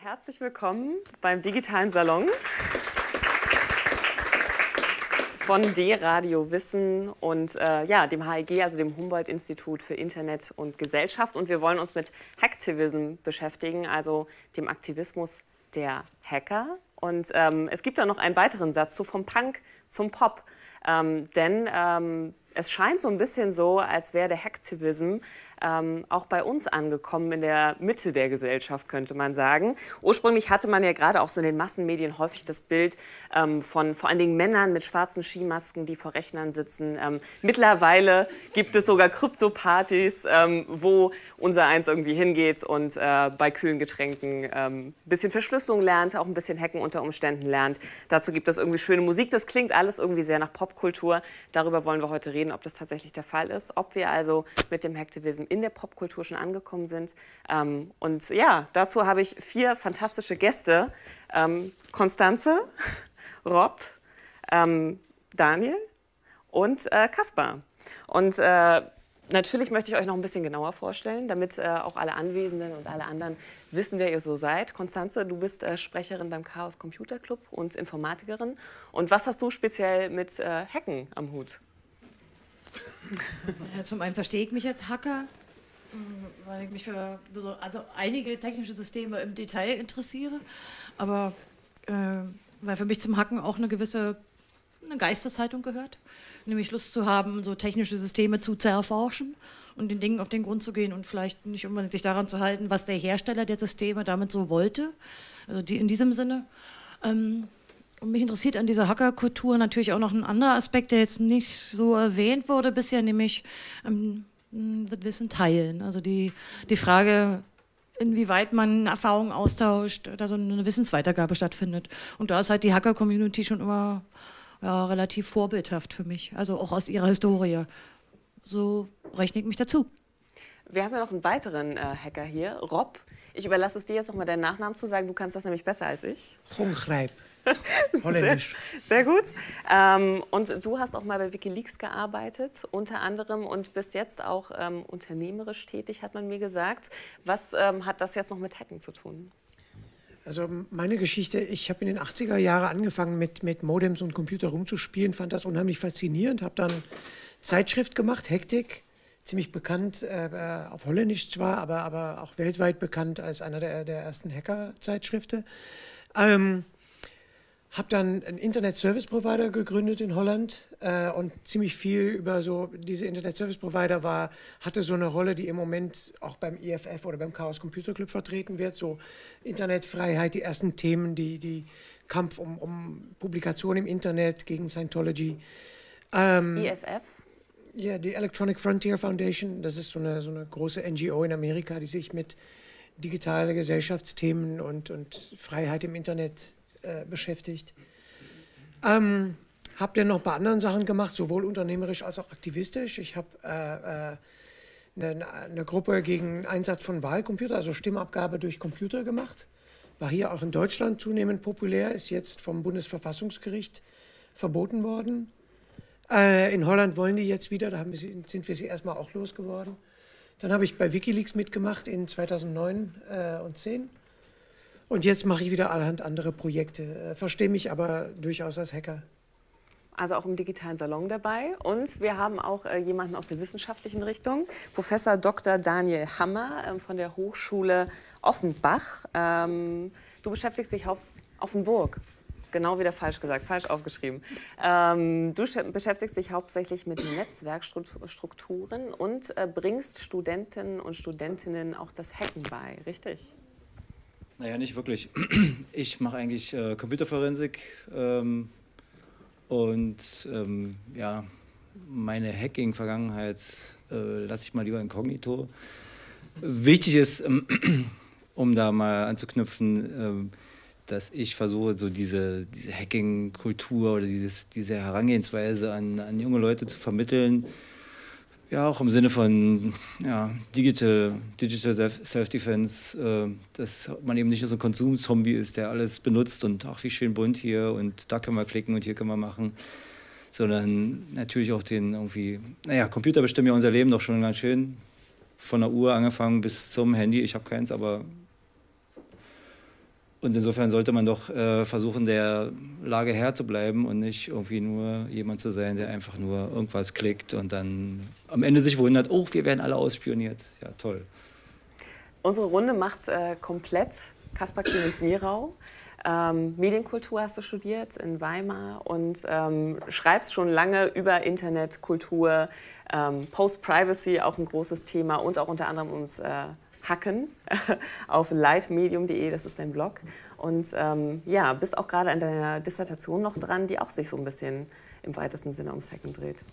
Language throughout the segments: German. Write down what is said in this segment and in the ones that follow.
herzlich willkommen beim Digitalen Salon von D-Radio Wissen und äh, ja, dem HIG, also dem Humboldt-Institut für Internet und Gesellschaft. Und wir wollen uns mit Hacktivism beschäftigen, also dem Aktivismus der Hacker. Und ähm, es gibt da noch einen weiteren Satz, so vom Punk zum Pop. Ähm, denn ähm, es scheint so ein bisschen so, als wäre der Hacktivism ähm, auch bei uns angekommen, in der Mitte der Gesellschaft, könnte man sagen. Ursprünglich hatte man ja gerade auch so in den Massenmedien häufig das Bild ähm, von vor allen Dingen Männern mit schwarzen Skimasken, die vor Rechnern sitzen. Ähm, mittlerweile gibt es sogar Krypto-Partys, ähm, wo unser Eins irgendwie hingeht und äh, bei kühlen Getränken ein ähm, bisschen Verschlüsselung lernt, auch ein bisschen Hacken unter Umständen lernt. Dazu gibt es irgendwie schöne Musik. Das klingt alles irgendwie sehr nach Popkultur. Darüber wollen wir heute reden, ob das tatsächlich der Fall ist, ob wir also mit dem Hacktivism in der Popkultur schon angekommen sind. Ähm, und ja, dazu habe ich vier fantastische Gäste. Ähm, Konstanze, Rob, ähm, Daniel und äh, Kaspar. Und äh, natürlich möchte ich euch noch ein bisschen genauer vorstellen, damit äh, auch alle Anwesenden und alle anderen wissen, wer ihr so seid. Konstanze, du bist äh, Sprecherin beim Chaos Computer Club und Informatikerin. Und was hast du speziell mit äh, Hacken am Hut? Ja, zum einen verstehe ich mich als Hacker, weil ich mich für also einige technische Systeme im Detail interessiere, aber äh, weil für mich zum Hacken auch eine gewisse eine Geisteshaltung gehört, nämlich Lust zu haben, so technische Systeme zu zerforschen und den Dingen auf den Grund zu gehen und vielleicht nicht unbedingt sich daran zu halten, was der Hersteller der Systeme damit so wollte, also die in diesem Sinne. Ähm, und mich interessiert an dieser Hackerkultur natürlich auch noch ein anderer Aspekt, der jetzt nicht so erwähnt wurde bisher, nämlich ähm, das Wissen teilen. Also die, die Frage, inwieweit man Erfahrungen austauscht, da so eine Wissensweitergabe stattfindet. Und da ist halt die Hacker-Community schon immer ja, relativ vorbildhaft für mich, also auch aus ihrer Historie. So rechne ich mich dazu. Wir haben ja noch einen weiteren äh, Hacker hier, Rob. Ich überlasse es dir jetzt noch mal deinen Nachnamen zu sagen. Du kannst das nämlich besser als ich. Hongreib. Holländisch. Sehr, sehr gut. Ähm, und du hast auch mal bei Wikileaks gearbeitet, unter anderem, und bist jetzt auch ähm, unternehmerisch tätig, hat man mir gesagt. Was ähm, hat das jetzt noch mit Hacken zu tun? Also meine Geschichte, ich habe in den 80er Jahren angefangen mit, mit Modems und Computer rumzuspielen, fand das unheimlich faszinierend, habe dann Zeitschrift gemacht, Hektik, ziemlich bekannt, äh, auf Holländisch zwar, aber, aber auch weltweit bekannt als einer der, der ersten Hacker-Zeitschriften. Ähm, habe dann einen Internet-Service-Provider gegründet in Holland äh, und ziemlich viel über so diese Internet-Service-Provider war, hatte so eine Rolle, die im Moment auch beim IFF oder beim Chaos Computer Club vertreten wird, so Internetfreiheit, die ersten Themen, die, die Kampf um, um Publikation im Internet gegen Scientology. Ähm, IFF? Ja, die Electronic Frontier Foundation, das ist so eine, so eine große NGO in Amerika, die sich mit digitalen Gesellschaftsthemen und, und Freiheit im Internet äh, beschäftigt. Ähm, habe dann noch paar anderen Sachen gemacht, sowohl unternehmerisch als auch aktivistisch. Ich habe äh, äh, eine, Gruppe gegen Einsatz von Wahlcomputer, also Stimmabgabe durch Computer gemacht. War hier auch in Deutschland zunehmend populär, ist jetzt vom Bundesverfassungsgericht verboten worden. Äh, in Holland wollen die jetzt wieder, da sie, sind wir sie erstmal auch losgeworden. Dann habe ich bei Wikileaks mitgemacht in 2009 äh, und 2010. Und jetzt mache ich wieder allerhand andere Projekte, äh, verstehe mich aber durchaus als Hacker. Also auch im digitalen Salon dabei. Und wir haben auch äh, jemanden aus der wissenschaftlichen Richtung, Professor Dr. Daniel Hammer ähm, von der Hochschule Offenbach. Ähm, du beschäftigst dich auf Offenburg. Genau wieder falsch gesagt, falsch aufgeschrieben. Ähm, du beschäftigst dich hauptsächlich mit Netzwerkstrukturen und äh, bringst Studenten und Studentinnen auch das Hacken bei, richtig? Naja, nicht wirklich. Ich mache eigentlich äh, Computerforensik ähm, und ähm, ja, meine Hacking-Vergangenheit äh, lasse ich mal lieber inkognito. Wichtig ist, ähm, um da mal anzuknüpfen, ähm, dass ich versuche, so diese, diese Hacking-Kultur oder dieses, diese Herangehensweise an, an junge Leute zu vermitteln, ja, auch im Sinne von ja, Digital, Digital Self-Defense, äh, dass man eben nicht nur so ein Konsumzombie ist, der alles benutzt und ach, wie schön bunt hier und da können wir klicken und hier können wir machen, sondern natürlich auch den irgendwie, naja, Computer bestimmen ja unser Leben doch schon ganz schön. Von der Uhr angefangen bis zum Handy, ich habe keins, aber und insofern sollte man doch äh, versuchen, der Lage Herr zu bleiben und nicht irgendwie nur jemand zu sein, der einfach nur irgendwas klickt und dann am Ende sich wundert, oh, wir werden alle ausspioniert. Ja, toll. Unsere Runde macht äh, komplett Kaspar Clemens-Mirau. Ähm, Medienkultur hast du studiert in Weimar und ähm, schreibst schon lange über Internet, Kultur, ähm, Post-Privacy, auch ein großes Thema und auch unter anderem ums äh, Hacken auf lightmedium.de, das ist dein Blog. Und ähm, ja, bist auch gerade an deiner Dissertation noch dran, die auch sich so ein bisschen im weitesten Sinne ums Hacken dreht.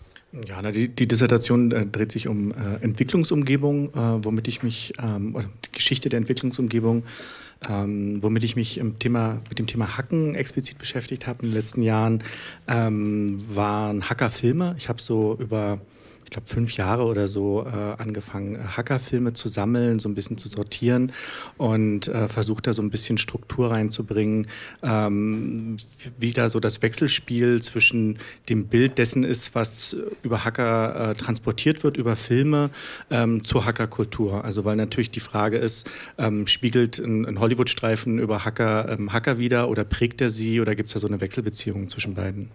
Ja, na, die, die, Dissertation äh, dreht sich um äh, Entwicklungsumgebung, äh, womit ich mich, ähm, oder die Geschichte der Entwicklungsumgebung ähm, womit ich mich im Thema, mit dem Thema Hacken explizit beschäftigt habe in den letzten Jahren, ähm, waren Hackerfilme. Ich habe so über ich glaube, fünf Jahre oder so äh, angefangen, Hackerfilme zu sammeln, so ein bisschen zu sortieren und äh, versucht da so ein bisschen Struktur reinzubringen, ähm, wie da so das Wechselspiel zwischen dem Bild dessen ist, was über Hacker äh, transportiert wird, über Filme, ähm, zur Hackerkultur. Also weil natürlich die Frage ist, ähm, spiegelt ein, ein Hollywood-Streifen über Hacker ähm, Hacker wieder oder prägt er sie oder gibt es da so eine Wechselbeziehung zwischen beiden?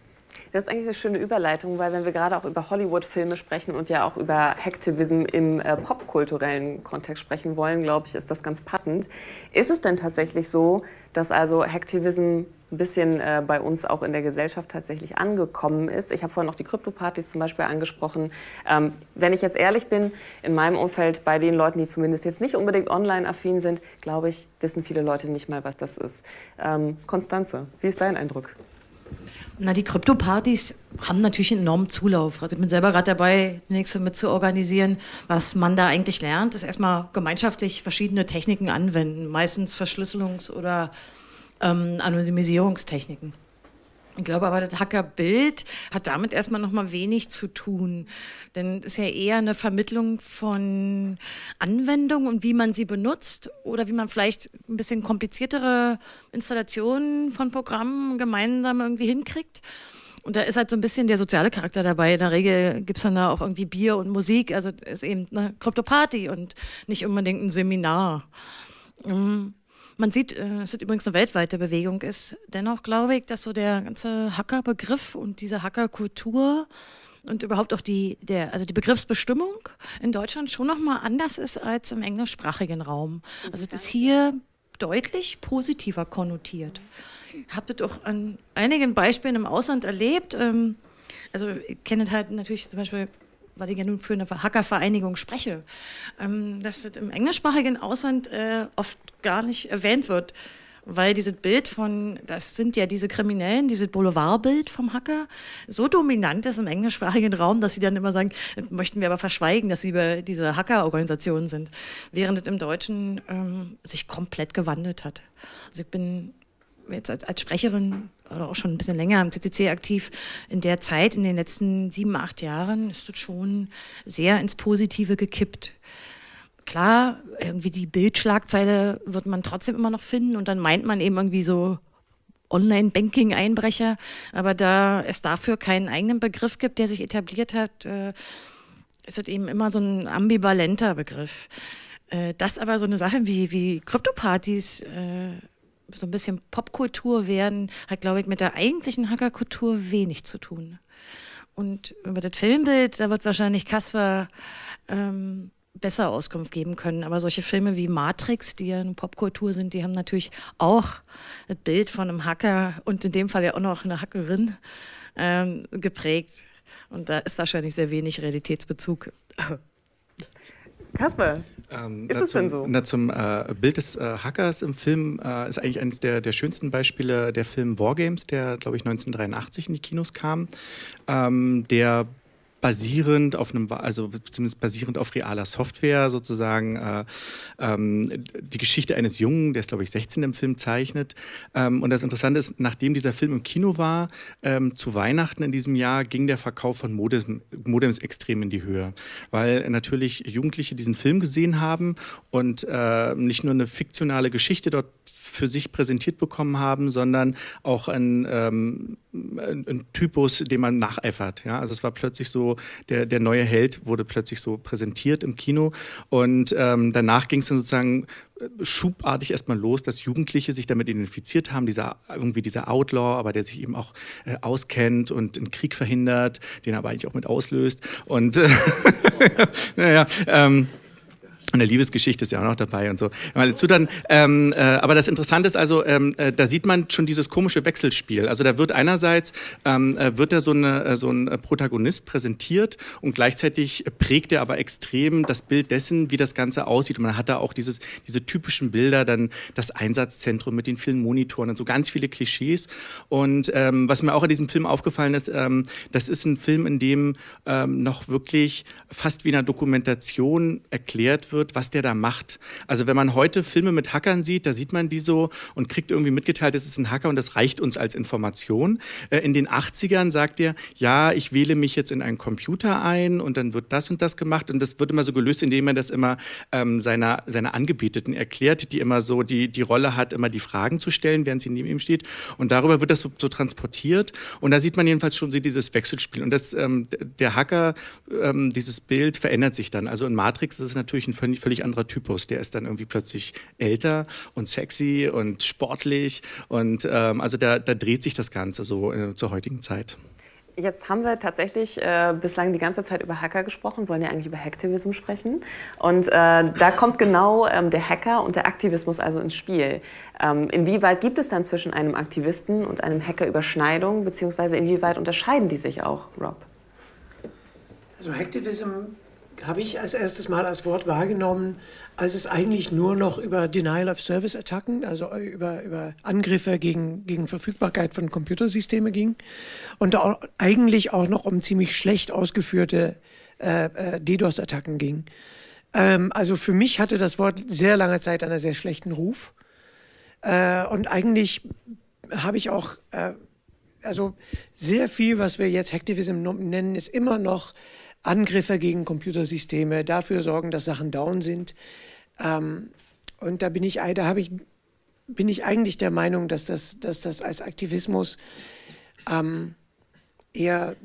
Das ist eigentlich eine schöne Überleitung, weil wenn wir gerade auch über Hollywood-Filme sprechen und ja auch über Hacktivism im äh, popkulturellen Kontext sprechen wollen, glaube ich, ist das ganz passend. Ist es denn tatsächlich so, dass also Hacktivism ein bisschen äh, bei uns auch in der Gesellschaft tatsächlich angekommen ist. Ich habe vorhin auch die Krypto-Partys zum Beispiel angesprochen. Ähm, wenn ich jetzt ehrlich bin, in meinem Umfeld, bei den Leuten, die zumindest jetzt nicht unbedingt online-affin sind, glaube ich, wissen viele Leute nicht mal, was das ist. Ähm, Konstanze, wie ist dein Eindruck? Na, die Krypto-Partys haben natürlich einen enormen Zulauf. Also ich bin selber gerade dabei, die nächste mit zu organisieren. Was man da eigentlich lernt, ist erstmal gemeinschaftlich verschiedene Techniken anwenden. Meistens Verschlüsselungs- oder ähm, Anonymisierungstechniken. Ich glaube aber, das Hackerbild hat damit erstmal noch mal wenig zu tun. Denn es ist ja eher eine Vermittlung von Anwendungen und wie man sie benutzt oder wie man vielleicht ein bisschen kompliziertere Installationen von Programmen gemeinsam irgendwie hinkriegt. Und da ist halt so ein bisschen der soziale Charakter dabei. In der Regel gibt es dann da auch irgendwie Bier und Musik. Also ist eben eine Krypto-Party und nicht unbedingt ein Seminar. Mhm. Man sieht, äh, es übrigens eine weltweite Bewegung ist. Dennoch glaube ich, dass so der ganze Hackerbegriff und diese Hackerkultur und überhaupt auch die, der, also die Begriffsbestimmung in Deutschland schon nochmal anders ist als im englischsprachigen Raum. Also es ist hier deutlich positiver konnotiert. Ich habe das auch an einigen Beispielen im Ausland erlebt. Ähm, also ich kenne halt natürlich zum Beispiel weil ich ja nun für eine Hackervereinigung spreche, ähm, dass das im englischsprachigen Ausland äh, oft gar nicht erwähnt wird. Weil dieses Bild von, das sind ja diese Kriminellen, dieses Boulevardbild vom Hacker, so dominant ist im englischsprachigen Raum, dass sie dann immer sagen, möchten wir aber verschweigen, dass sie über diese Hackerorganisationen sind. Während es im Deutschen ähm, sich komplett gewandelt hat. Also ich bin jetzt als, als Sprecherin oder auch schon ein bisschen länger am CCC aktiv, in der Zeit, in den letzten sieben, acht Jahren, ist es schon sehr ins Positive gekippt. Klar, irgendwie die Bildschlagzeile wird man trotzdem immer noch finden und dann meint man eben irgendwie so Online-Banking-Einbrecher, aber da es dafür keinen eigenen Begriff gibt, der sich etabliert hat, äh, ist es eben immer so ein ambivalenter Begriff. Äh, dass aber so eine Sache wie, wie Kryptopartys äh, so ein bisschen Popkultur werden, hat, glaube ich, mit der eigentlichen Hackerkultur wenig zu tun. Und über das Filmbild, da wird wahrscheinlich Kasper ähm, besser Auskunft geben können. Aber solche Filme wie Matrix, die ja eine Popkultur sind, die haben natürlich auch das Bild von einem Hacker und in dem Fall ja auch noch eine Hackerin ähm, geprägt. Und da ist wahrscheinlich sehr wenig Realitätsbezug. Kasper, ähm, ist es denn so? Na, zum äh, Bild des äh, Hackers im Film äh, ist eigentlich eines der, der schönsten Beispiele der Film Wargames, der, glaube ich, 1983 in die Kinos kam. Ähm, der basierend auf einem, also zumindest basierend auf realer Software sozusagen äh, ähm, die Geschichte eines Jungen, der ist glaube ich 16 im Film zeichnet. Ähm, und das Interessante ist, nachdem dieser Film im Kino war, ähm, zu Weihnachten in diesem Jahr ging der Verkauf von Modem, Modems extrem in die Höhe, weil natürlich Jugendliche diesen Film gesehen haben und äh, nicht nur eine fiktionale Geschichte dort für sich präsentiert bekommen haben, sondern auch ein, ähm, ein, ein Typus, dem man nacheifert. Ja? Also es war plötzlich so der, der neue Held wurde plötzlich so präsentiert im Kino. Und ähm, danach ging es dann sozusagen äh, schubartig erstmal los, dass Jugendliche sich damit identifiziert haben, dieser irgendwie dieser Outlaw, aber der sich eben auch äh, auskennt und einen Krieg verhindert, den er aber eigentlich auch mit auslöst. Und äh, naja, ähm, und eine Liebesgeschichte ist ja auch noch dabei und so. Dazu dann, ähm, äh, aber das Interessante ist also, ähm, äh, da sieht man schon dieses komische Wechselspiel. Also da wird einerseits ähm, äh, wird da so, eine, äh, so ein Protagonist präsentiert und gleichzeitig prägt er aber extrem das Bild dessen, wie das Ganze aussieht. Und man hat da auch dieses, diese typischen Bilder, dann das Einsatzzentrum mit den vielen Monitoren und so ganz viele Klischees. Und ähm, was mir auch in diesem Film aufgefallen ist, ähm, das ist ein Film, in dem ähm, noch wirklich fast wie in einer Dokumentation erklärt wird, wird, was der da macht. Also wenn man heute Filme mit Hackern sieht, da sieht man die so und kriegt irgendwie mitgeteilt, es ist ein Hacker und das reicht uns als Information. Äh, in den 80ern sagt er, ja, ich wähle mich jetzt in einen Computer ein und dann wird das und das gemacht und das wird immer so gelöst, indem er das immer ähm, seiner, seiner Angebeteten erklärt, die immer so die, die Rolle hat, immer die Fragen zu stellen, während sie neben ihm steht und darüber wird das so, so transportiert und da sieht man jedenfalls schon dieses Wechselspiel und das, ähm, der Hacker, ähm, dieses Bild verändert sich dann. Also in Matrix ist es natürlich ein völlig, völlig anderer Typus. Der ist dann irgendwie plötzlich älter und sexy und sportlich. Und ähm, also da, da, dreht sich das Ganze so äh, zur heutigen Zeit. Jetzt haben wir tatsächlich äh, bislang die ganze Zeit über Hacker gesprochen, wollen ja eigentlich über Hacktivism sprechen. Und äh, da kommt genau ähm, der Hacker und der Aktivismus also ins Spiel. Ähm, inwieweit gibt es dann zwischen einem Aktivisten und einem Hacker Überschneidungen, beziehungsweise inwieweit unterscheiden die sich auch, Rob? Also Hacktivism habe ich als erstes Mal als Wort wahrgenommen, als es eigentlich nur noch über Denial-of-Service-Attacken, also über, über Angriffe gegen, gegen Verfügbarkeit von Computersystemen ging und auch, eigentlich auch noch um ziemlich schlecht ausgeführte äh, äh, DDoS-Attacken ging. Ähm, also für mich hatte das Wort sehr lange Zeit einen sehr schlechten Ruf. Äh, und eigentlich habe ich auch, äh, also sehr viel, was wir jetzt Hacktivism nennen, ist immer noch Angriffe gegen Computersysteme, dafür sorgen, dass Sachen down sind. Ähm, und da bin ich, da ich, bin ich eigentlich der Meinung, dass das, dass das als Aktivismus ähm, eher,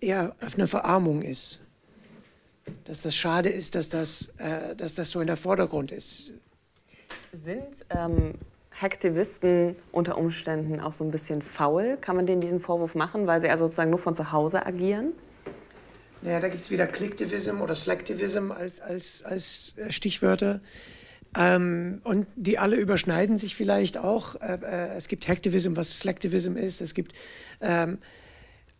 eher eine Verarmung ist. Dass das schade ist, dass das, äh, dass das so in der Vordergrund ist. Sind ähm, Hacktivisten unter Umständen auch so ein bisschen faul? Kann man denen diesen Vorwurf machen, weil sie also sozusagen nur von zu Hause agieren? Naja, da gibt es wieder Clicktivism oder Slacktivism als, als, als äh, Stichwörter. Ähm, und die alle überschneiden sich vielleicht auch. Äh, äh, es gibt Hacktivism, was Slacktivism ist. Es gibt, ähm,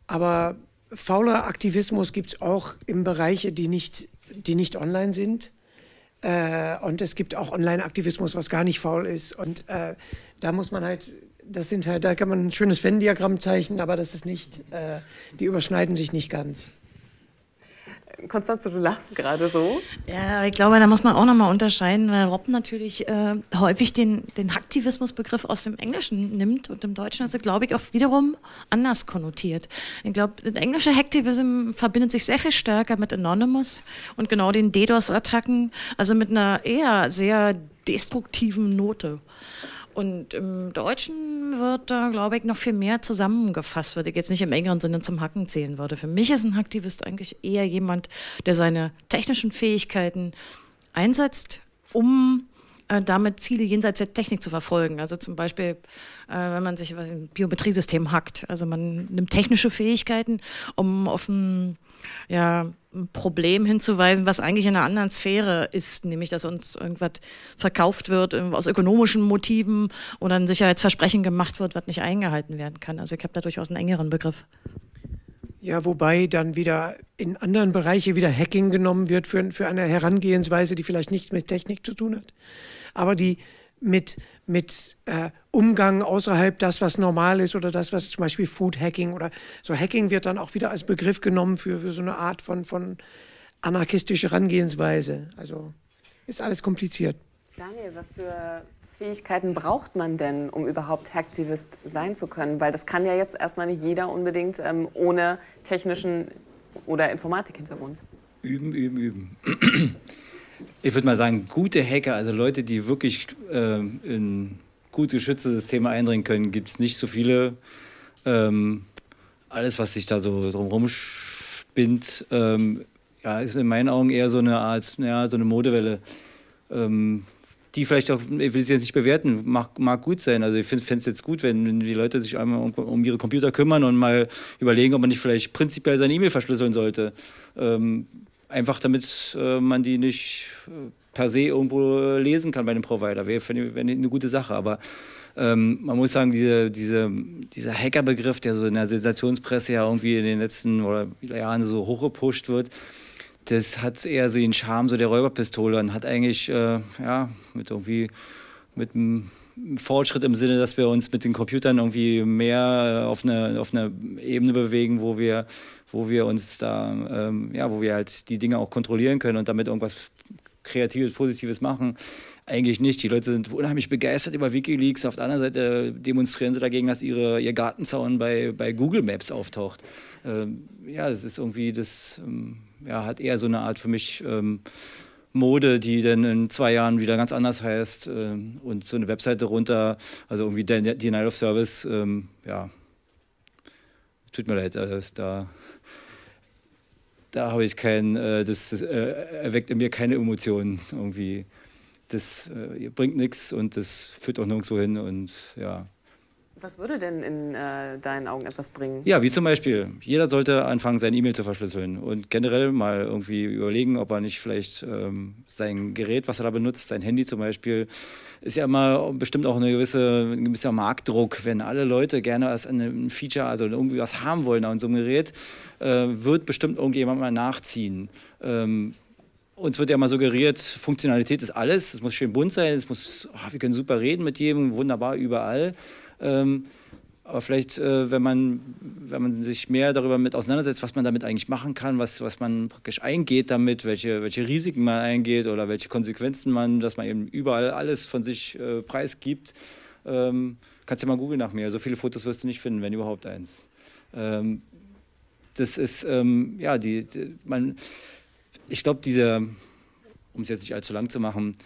aber fauler Aktivismus gibt es auch in Bereiche, die nicht, die nicht online sind. Äh, und es gibt auch Online-Aktivismus, was gar nicht faul ist. Und äh, da muss man halt, das sind halt, da kann man ein schönes Venn-Diagramm zeichnen, aber das ist nicht, die überschneiden sich nicht ganz. Konstanze, du lachst gerade so. Ja, ich glaube, da muss man auch nochmal unterscheiden, weil Rob natürlich äh, häufig den, den Hacktivismusbegriff aus dem Englischen nimmt und im Deutschen ist er, glaube ich, auch wiederum anders konnotiert. Ich glaube, der englische Hacktivism verbindet sich sehr viel stärker mit Anonymous und genau den DDoS-Attacken, also mit einer eher sehr destruktiven Note. Und im Deutschen wird da, glaube ich, noch viel mehr zusammengefasst, würde ich jetzt nicht im engeren Sinne zum Hacken zählen würde. Für mich ist ein Hacktivist eigentlich eher jemand, der seine technischen Fähigkeiten einsetzt, um äh, damit Ziele jenseits der Technik zu verfolgen. Also zum Beispiel, äh, wenn man sich ein Biometriesystem hackt. Also man nimmt technische Fähigkeiten, um auf ein ja, ein Problem hinzuweisen, was eigentlich in einer anderen Sphäre ist, nämlich dass uns irgendwas verkauft wird aus ökonomischen Motiven oder ein Sicherheitsversprechen gemacht wird, was nicht eingehalten werden kann. Also ich habe da durchaus einen engeren Begriff. Ja, wobei dann wieder in anderen Bereichen wieder Hacking genommen wird für, für eine Herangehensweise, die vielleicht nichts mit Technik zu tun hat, aber die mit, mit äh, Umgang außerhalb das, was normal ist oder das, was zum Beispiel Food Hacking oder so Hacking wird dann auch wieder als Begriff genommen für, für so eine Art von, von anarchistischer Herangehensweise. Also ist alles kompliziert. Daniel, was für Fähigkeiten braucht man denn, um überhaupt Hacktivist sein zu können? Weil das kann ja jetzt erstmal nicht jeder unbedingt ähm, ohne technischen oder Informatik-Hintergrund. Üben, üben, üben ich würde mal sagen, gute Hacker, also Leute, die wirklich äh, in gut geschützte Systeme eindringen können, gibt es nicht so viele. Ähm, alles, was sich da so drumherum bindet, ähm, ja, ist in meinen Augen eher so eine Art, ja, so eine Modewelle. Ähm, die vielleicht auch, ich will es jetzt nicht bewerten, mag, mag gut sein. Also ich finde es jetzt gut, wenn die Leute sich einmal um, um, ihre Computer kümmern und mal überlegen, ob man nicht vielleicht prinzipiell seine E-Mail verschlüsseln sollte. Ähm, einfach damit äh, man die nicht äh, per se irgendwo lesen kann bei einem Provider. Wäre wär eine gute Sache. Aber ähm, man muss sagen, diese, diese, dieser Hackerbegriff, der so in der Sensationspresse ja irgendwie in den letzten oder Jahren so hochgepusht wird, das hat eher so den Charme so der Räuberpistole und hat eigentlich äh, ja, mit irgendwie mit einem Fortschritt im Sinne, dass wir uns mit den Computern irgendwie mehr auf einer auf eine Ebene bewegen, wo wir, wo wir uns da, ähm, ja, wo wir halt die Dinge auch kontrollieren können und damit irgendwas Kreatives, Positives machen. Eigentlich nicht. Die Leute sind unheimlich begeistert über Wikileaks. Auf der anderen Seite demonstrieren sie dagegen, dass ihre, ihr Gartenzaun bei, bei Google Maps auftaucht. Ähm, ja, das ist irgendwie, das ähm, ja, hat eher so eine Art für mich ähm, Mode, die dann in zwei Jahren wieder ganz anders heißt. Ähm, und so eine Webseite runter, also irgendwie Denial of Service, ähm, ja, tut mir leid, äh, da da habe ich kein, äh, das, das äh, erweckt in mir keine Emotionen irgendwie. Das äh, bringt nichts und das führt auch nirgendwo hin und ja. Was würde denn in äh, deinen Augen etwas bringen? Ja, wie zum Beispiel, jeder sollte anfangen, sein E-Mail zu verschlüsseln und generell mal irgendwie überlegen, ob er nicht vielleicht ähm, sein Gerät, was er da benutzt, sein Handy zum Beispiel, ist ja immer bestimmt auch eine gewisse, ein gewisser Marktdruck, wenn alle Leute gerne als ein Feature, also irgendwie was haben wollen an so einem Gerät, äh, wird bestimmt irgendjemand mal nachziehen. Ähm, uns wird ja mal suggeriert, Funktionalität ist alles, es muss schön bunt sein, es muss, oh, wir können super reden mit jedem, wunderbar überall. Ähm, aber vielleicht, äh, wenn, man, wenn man sich mehr darüber mit auseinandersetzt, was man damit eigentlich machen kann, was, was man praktisch eingeht damit, welche, welche Risiken man eingeht oder welche Konsequenzen man, dass man eben überall alles von sich äh, preisgibt, ähm, kannst du ja mal googeln nach mir. So viele Fotos wirst du nicht finden, wenn überhaupt eins. Ähm, das ist, ähm, ja, die, die, man, ich glaube, dieser, um es jetzt nicht allzu lang zu machen,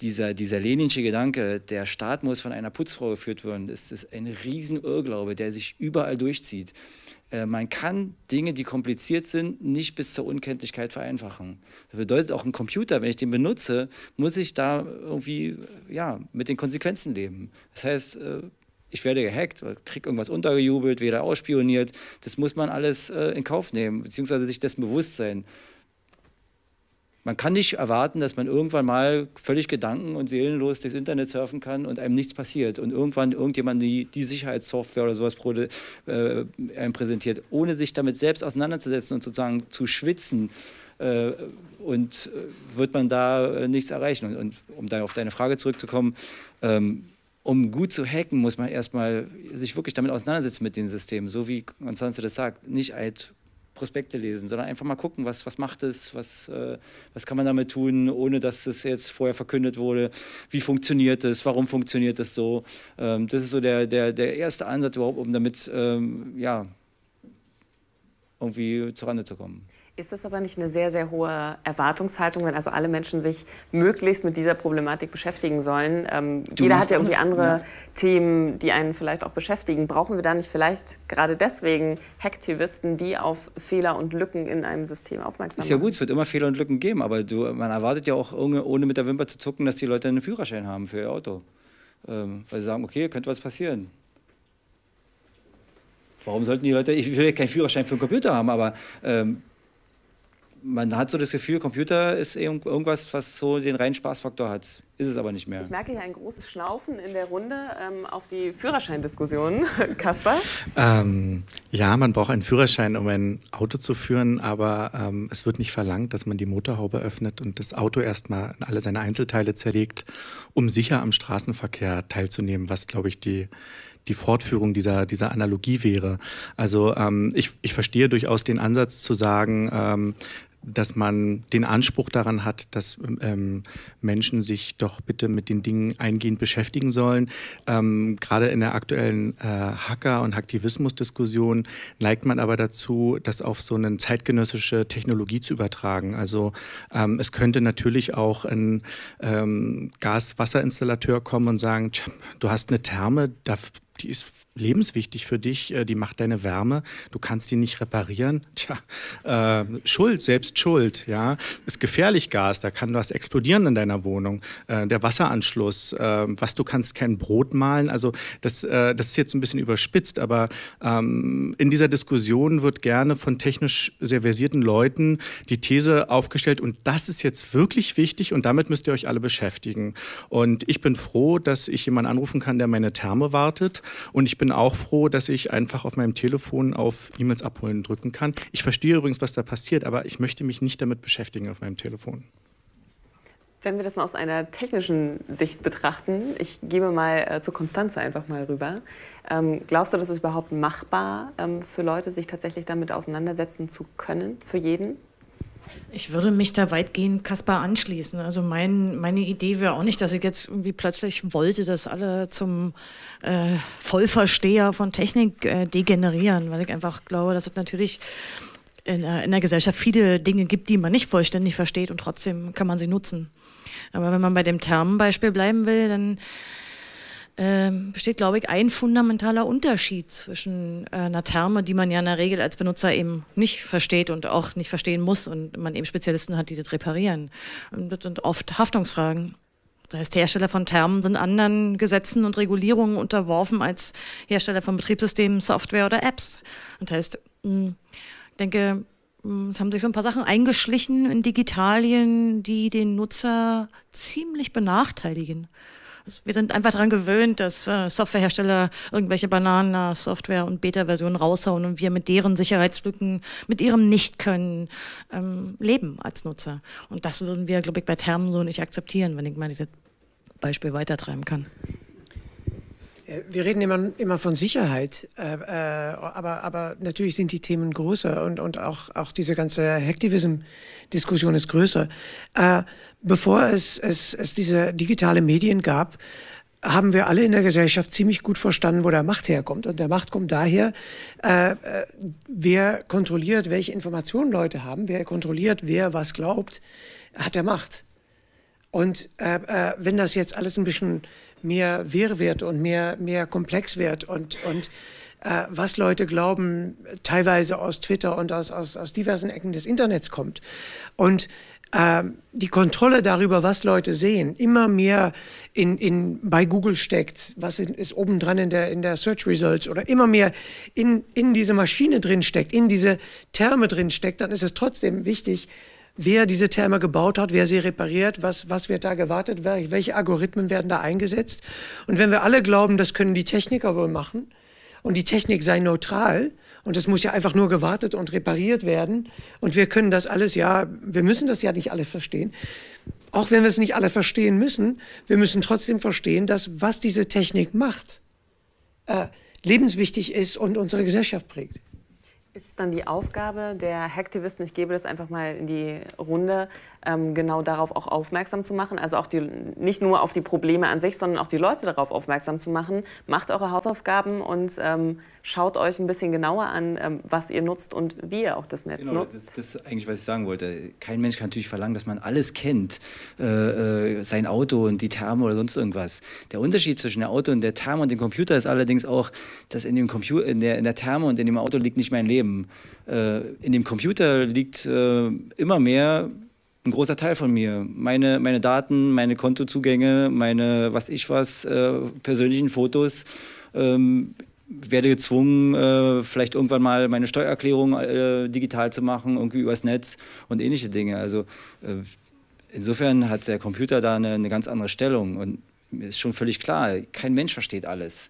dieser, dieser leninsche Gedanke, der Staat muss von einer Putzfrau geführt werden, das ist ein Riesenirrglaube, der sich überall durchzieht. Äh, man kann Dinge, die kompliziert sind, nicht bis zur Unkenntlichkeit vereinfachen. Das bedeutet auch ein Computer, wenn ich den benutze, muss ich da irgendwie ja, mit den Konsequenzen leben. Das heißt, äh, ich werde gehackt, kriege irgendwas untergejubelt, werde ausspioniert. Das muss man alles äh, in Kauf nehmen, beziehungsweise sich dessen bewusst sein. Man kann nicht erwarten, dass man irgendwann mal völlig gedanken- und seelenlos durchs Internet surfen kann und einem nichts passiert und irgendwann irgendjemand die, die Sicherheitssoftware oder sowas äh, einem präsentiert, ohne sich damit selbst auseinanderzusetzen und sozusagen zu schwitzen. Äh, und äh, wird man da äh, nichts erreichen. Und, und, um dann auf deine Frage zurückzukommen, ähm, um gut zu hacken, muss man erstmal sich wirklich damit auseinandersetzen mit den Systemen, so wie Konstanze das sagt, nicht halt Prospekte lesen, sondern einfach mal gucken, was, was macht es, was, äh, was kann man damit tun, ohne dass es jetzt vorher verkündet wurde, wie funktioniert es, warum funktioniert es so. Ähm, das ist so der, der, der erste Ansatz überhaupt, um damit ähm, ja, irgendwie zurande zu kommen. Ist das aber nicht eine sehr, sehr hohe Erwartungshaltung, wenn also alle Menschen sich möglichst mit dieser Problematik beschäftigen sollen? Ähm, jeder hat ja irgendwie andere ja. Themen, die einen vielleicht auch beschäftigen. Brauchen wir da nicht vielleicht gerade deswegen Hacktivisten, die auf Fehler und Lücken in einem System aufmerksam machen? Ist ja gut, es wird immer Fehler und Lücken geben, aber du, man erwartet ja auch, ohne, mit der Wimper zu zucken, dass die Leute einen Führerschein haben für ihr Auto. Ähm, weil sie sagen, okay, könnte was passieren. Warum sollten die Leute, ich will ja keinen Führerschein für einen Computer haben, aber ähm, man hat so das Gefühl, Computer ist irgendwas, was so den reinen Spaßfaktor hat. Ist es aber nicht mehr. Ich merke hier ein großes Schnaufen in der Runde ähm, auf die Führerscheindiskussion. Kaspar? Ähm, ja, man braucht einen Führerschein, um ein Auto zu führen, aber ähm, es wird nicht verlangt, dass man die Motorhaube öffnet und das Auto erstmal in alle seine Einzelteile zerlegt, um sicher am Straßenverkehr teilzunehmen, was, glaube ich, die die Fortführung dieser, dieser Analogie wäre. Also ähm, ich, ich verstehe durchaus den Ansatz zu sagen, ähm, dass man den Anspruch daran hat, dass ähm, Menschen sich doch bitte mit den Dingen eingehend beschäftigen sollen. Ähm, gerade in der aktuellen äh, Hacker- und Aktivismus-Diskussion neigt man aber dazu, das auf so eine zeitgenössische Technologie zu übertragen. Also ähm, es könnte natürlich auch ein ähm, Gas-Wasser-Installateur kommen und sagen, du hast eine Therme, da die ist lebenswichtig für dich, äh, die macht deine Wärme, du kannst die nicht reparieren. Tja, äh, Schuld, selbst Schuld, ja. Ist gefährlich Gas, da kann was explodieren in deiner Wohnung. Äh, der Wasseranschluss, äh, was du kannst kein Brot malen. Also das, äh, das ist jetzt ein bisschen überspitzt, aber ähm, in dieser Diskussion wird gerne von technisch sehr versierten Leuten die These aufgestellt und das ist jetzt wirklich wichtig und damit müsst ihr euch alle beschäftigen. Und ich bin froh, dass ich jemanden anrufen kann, der meine Therme wartet und ich bin auch froh, dass ich einfach auf meinem Telefon auf E-Mails abholen drücken kann. Ich verstehe übrigens, was da passiert, aber ich möchte mich nicht damit beschäftigen auf meinem Telefon. Wenn wir das mal aus einer technischen Sicht betrachten, ich gebe mal äh, zu Konstanze einfach mal rüber. Ähm, glaubst du, dass es überhaupt machbar ähm, für Leute, sich tatsächlich damit auseinandersetzen zu können, für jeden? Ich würde mich da weitgehend Kaspar anschließen. Also mein, meine Idee wäre auch nicht, dass ich jetzt irgendwie plötzlich wollte, dass alle zum äh, Vollversteher von Technik äh, degenerieren, weil ich einfach glaube, dass es natürlich in, in der Gesellschaft viele Dinge gibt, die man nicht vollständig versteht und trotzdem kann man sie nutzen. Aber wenn man bei dem Termenbeispiel bleiben will, dann ähm, besteht, glaube ich, ein fundamentaler Unterschied zwischen äh, einer Therme, die man ja in der Regel als Benutzer eben nicht versteht und auch nicht verstehen muss und man eben Spezialisten hat, die das reparieren. Und das sind oft Haftungsfragen. Das heißt, Hersteller von Thermen sind anderen Gesetzen und Regulierungen unterworfen als Hersteller von Betriebssystemen, Software oder Apps. Das heißt, hm, ich denke, hm, es haben sich so ein paar Sachen eingeschlichen in Digitalien, die den Nutzer ziemlich benachteiligen. Wir sind einfach daran gewöhnt, dass äh, Softwarehersteller irgendwelche Bananen-Software und Beta-Versionen raushauen und wir mit deren Sicherheitslücken, mit ihrem Nicht-Können ähm, leben als Nutzer. Und das würden wir, glaube ich, bei Termen so nicht akzeptieren, wenn ich mal dieses Beispiel weitertreiben kann. Äh, wir reden immer, immer von Sicherheit, äh, äh, aber, aber natürlich sind die Themen größer und, und auch, auch diese ganze Hacktivism-Diskussion ist größer. Äh, bevor es, es, es diese digitale Medien gab, haben wir alle in der Gesellschaft ziemlich gut verstanden, wo der Macht herkommt. Und der Macht kommt daher, äh, äh, wer kontrolliert, welche Informationen Leute haben, wer kontrolliert, wer was glaubt, hat der Macht. Und äh, wenn das jetzt alles ein bisschen mehr wirr wird und mehr, mehr komplex wird und, und äh, was Leute glauben, teilweise aus Twitter und aus, aus, aus diversen Ecken des Internets kommt. Und äh, die Kontrolle darüber, was Leute sehen, immer mehr in, in, bei Google steckt, was ist obendran in der, in der Search Results oder immer mehr in, in diese Maschine drin steckt, in diese Terme drin steckt, dann ist es trotzdem wichtig, wer diese Therme gebaut hat, wer sie repariert, was, was wird da gewartet, welche Algorithmen werden da eingesetzt. Und wenn wir alle glauben, das können die Techniker wohl machen und die Technik sei neutral und es muss ja einfach nur gewartet und repariert werden und wir können das alles, ja, wir müssen das ja nicht alle verstehen. Auch wenn wir es nicht alle verstehen müssen, wir müssen trotzdem verstehen, dass was diese Technik macht, äh, lebenswichtig ist und unsere Gesellschaft prägt. Ist es dann die Aufgabe der Hacktivisten, ich gebe das einfach mal in die Runde, genau darauf auch aufmerksam zu machen. Also auch die, nicht nur auf die Probleme an sich, sondern auch die Leute darauf aufmerksam zu machen. Macht eure Hausaufgaben und ähm, schaut euch ein bisschen genauer an, ähm, was ihr nutzt und wie ihr auch das Netz genau, nutzt. Das, das ist eigentlich, was ich sagen wollte. Kein Mensch kann natürlich verlangen, dass man alles kennt. Äh, äh, sein Auto und die Therme oder sonst irgendwas. Der Unterschied zwischen der Auto und der Therme und dem Computer ist allerdings auch, dass in, dem Computer, in, der, in der Therme und in dem Auto liegt nicht mein Leben. Äh, in dem Computer liegt äh, immer mehr ein großer Teil von mir. Meine, meine Daten, meine Kontozugänge, meine was ich was, äh, persönlichen Fotos. Ähm, werde gezwungen, äh, vielleicht irgendwann mal meine Steuererklärung äh, digital zu machen, irgendwie übers Netz und ähnliche Dinge. Also äh, insofern hat der Computer da eine, eine ganz andere Stellung und ist schon völlig klar, kein Mensch versteht alles.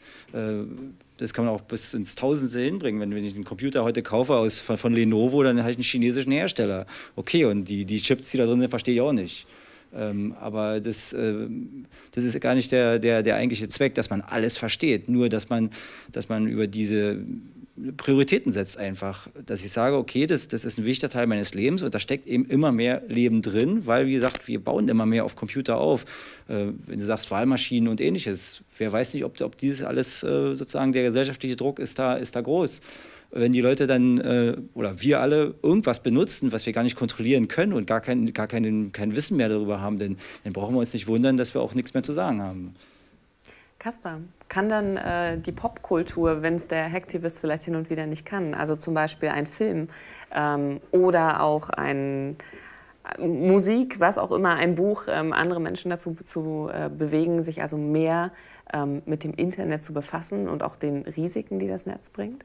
Das kann man auch bis ins Tausendste hinbringen. Wenn, wenn ich einen Computer heute kaufe aus, von, von Lenovo, dann habe ich einen chinesischen Hersteller. Okay, und die, die Chips, die da drin sind, verstehe ich auch nicht. Ähm, aber das, äh, das ist gar nicht der, der, der eigentliche Zweck, dass man alles versteht. Nur, dass man, dass man über diese Prioritäten setzt einfach. Dass ich sage, okay, das, das ist ein wichtiger Teil meines Lebens und da steckt eben immer mehr Leben drin, weil, wie gesagt, wir bauen immer mehr auf Computer auf. Äh, wenn du sagst Wahlmaschinen und ähnliches, wer weiß nicht, ob, ob dieses alles äh, sozusagen, der gesellschaftliche Druck ist da, ist da groß. Wenn die Leute dann äh, oder wir alle irgendwas benutzen, was wir gar nicht kontrollieren können und gar kein, gar kein, kein Wissen mehr darüber haben, dann, dann brauchen wir uns nicht wundern, dass wir auch nichts mehr zu sagen haben. Kaspar, kann dann äh, die Popkultur, wenn es der Hacktivist vielleicht hin und wieder nicht kann, also zum Beispiel ein Film ähm, oder auch ein äh, Musik, was auch immer, ein Buch, ähm, andere Menschen dazu zu äh, bewegen, sich also mehr ähm, mit dem Internet zu befassen und auch den Risiken, die das Netz bringt?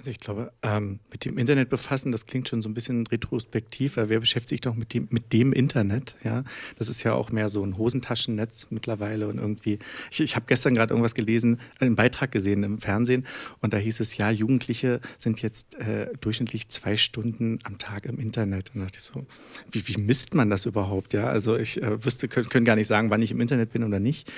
Also ich glaube, ähm, mit dem Internet befassen, das klingt schon so ein bisschen retrospektiv, weil wer beschäftigt sich doch mit dem, mit dem Internet? Ja, das ist ja auch mehr so ein Hosentaschennetz mittlerweile und irgendwie. Ich, ich habe gestern gerade irgendwas gelesen, einen Beitrag gesehen im Fernsehen und da hieß es, ja, Jugendliche sind jetzt äh, durchschnittlich zwei Stunden am Tag im Internet. Und da dachte ich so, wie, wie misst man das überhaupt? Ja, also ich äh, wüsste, können, können gar nicht sagen, wann ich im Internet bin oder nicht.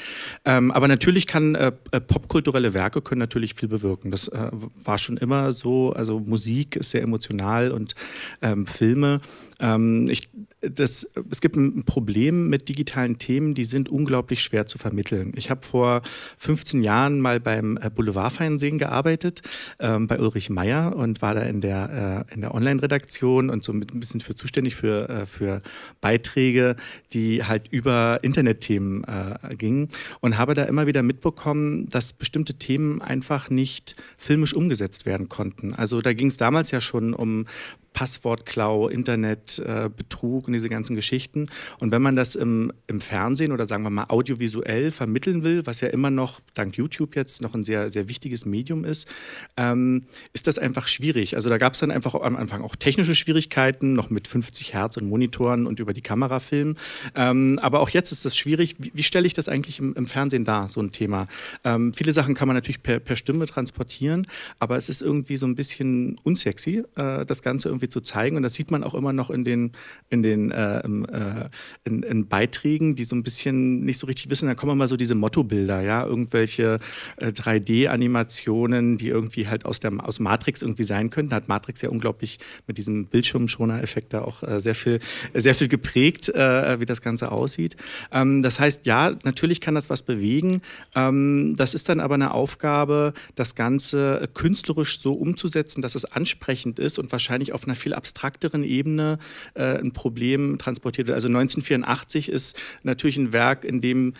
Ähm, aber natürlich kann äh, äh popkulturelle Werke können natürlich viel bewirken. Das äh, war schon immer so. Also Musik ist sehr emotional und ähm, Filme. Ähm, ich, das, es gibt ein Problem mit digitalen Themen, die sind unglaublich schwer zu vermitteln. Ich habe vor 15 Jahren mal beim äh, Boulevardfernsehen gearbeitet, ähm, bei Ulrich Meyer und war da in der, äh, der Online-Redaktion und so mit ein bisschen für zuständig für, äh, für Beiträge, die halt über Internetthemen äh, gingen und habe da immer wieder mitbekommen, dass bestimmte Themen einfach nicht filmisch umgesetzt werden konnten. Also da ging es damals ja schon um Passwortklau, Internetbetrug äh, und diese ganzen Geschichten. Und wenn man das im, im Fernsehen oder sagen wir mal audiovisuell vermitteln will, was ja immer noch dank YouTube jetzt noch ein sehr, sehr wichtiges Medium ist, ähm, ist das einfach schwierig. Also da gab es dann einfach am Anfang auch technische Schwierigkeiten, noch mit 50 Hertz und Monitoren und über die Kamera filmen. Ähm, aber auch jetzt ist das schwierig. Wie, wie stelle ich das eigentlich im, im, Fernsehen dar, so ein Thema? Ähm, viele Sachen kann man natürlich per, per Stimme transportieren, aber es ist irgendwie so ein bisschen unsexy, äh, das Ganze irgendwie irgendwie zu zeigen. Und das sieht man auch immer noch in den, in den äh, äh, in, in Beiträgen, die so ein bisschen nicht so richtig wissen. Da kommen immer so diese Mottobilder, ja, irgendwelche äh, 3D-Animationen, die irgendwie halt aus, der, aus Matrix irgendwie sein könnten. Hat Matrix ja unglaublich mit diesem Bildschirmschoner-Effekt da auch äh, sehr, viel, sehr viel geprägt, äh, wie das Ganze aussieht. Ähm, das heißt, ja, natürlich kann das was bewegen. Ähm, das ist dann aber eine Aufgabe, das Ganze künstlerisch so umzusetzen, dass es ansprechend ist und wahrscheinlich auf einer einer viel abstrakteren Ebene äh, ein Problem transportiert wird. Also 1984 ist natürlich ein Werk, in dem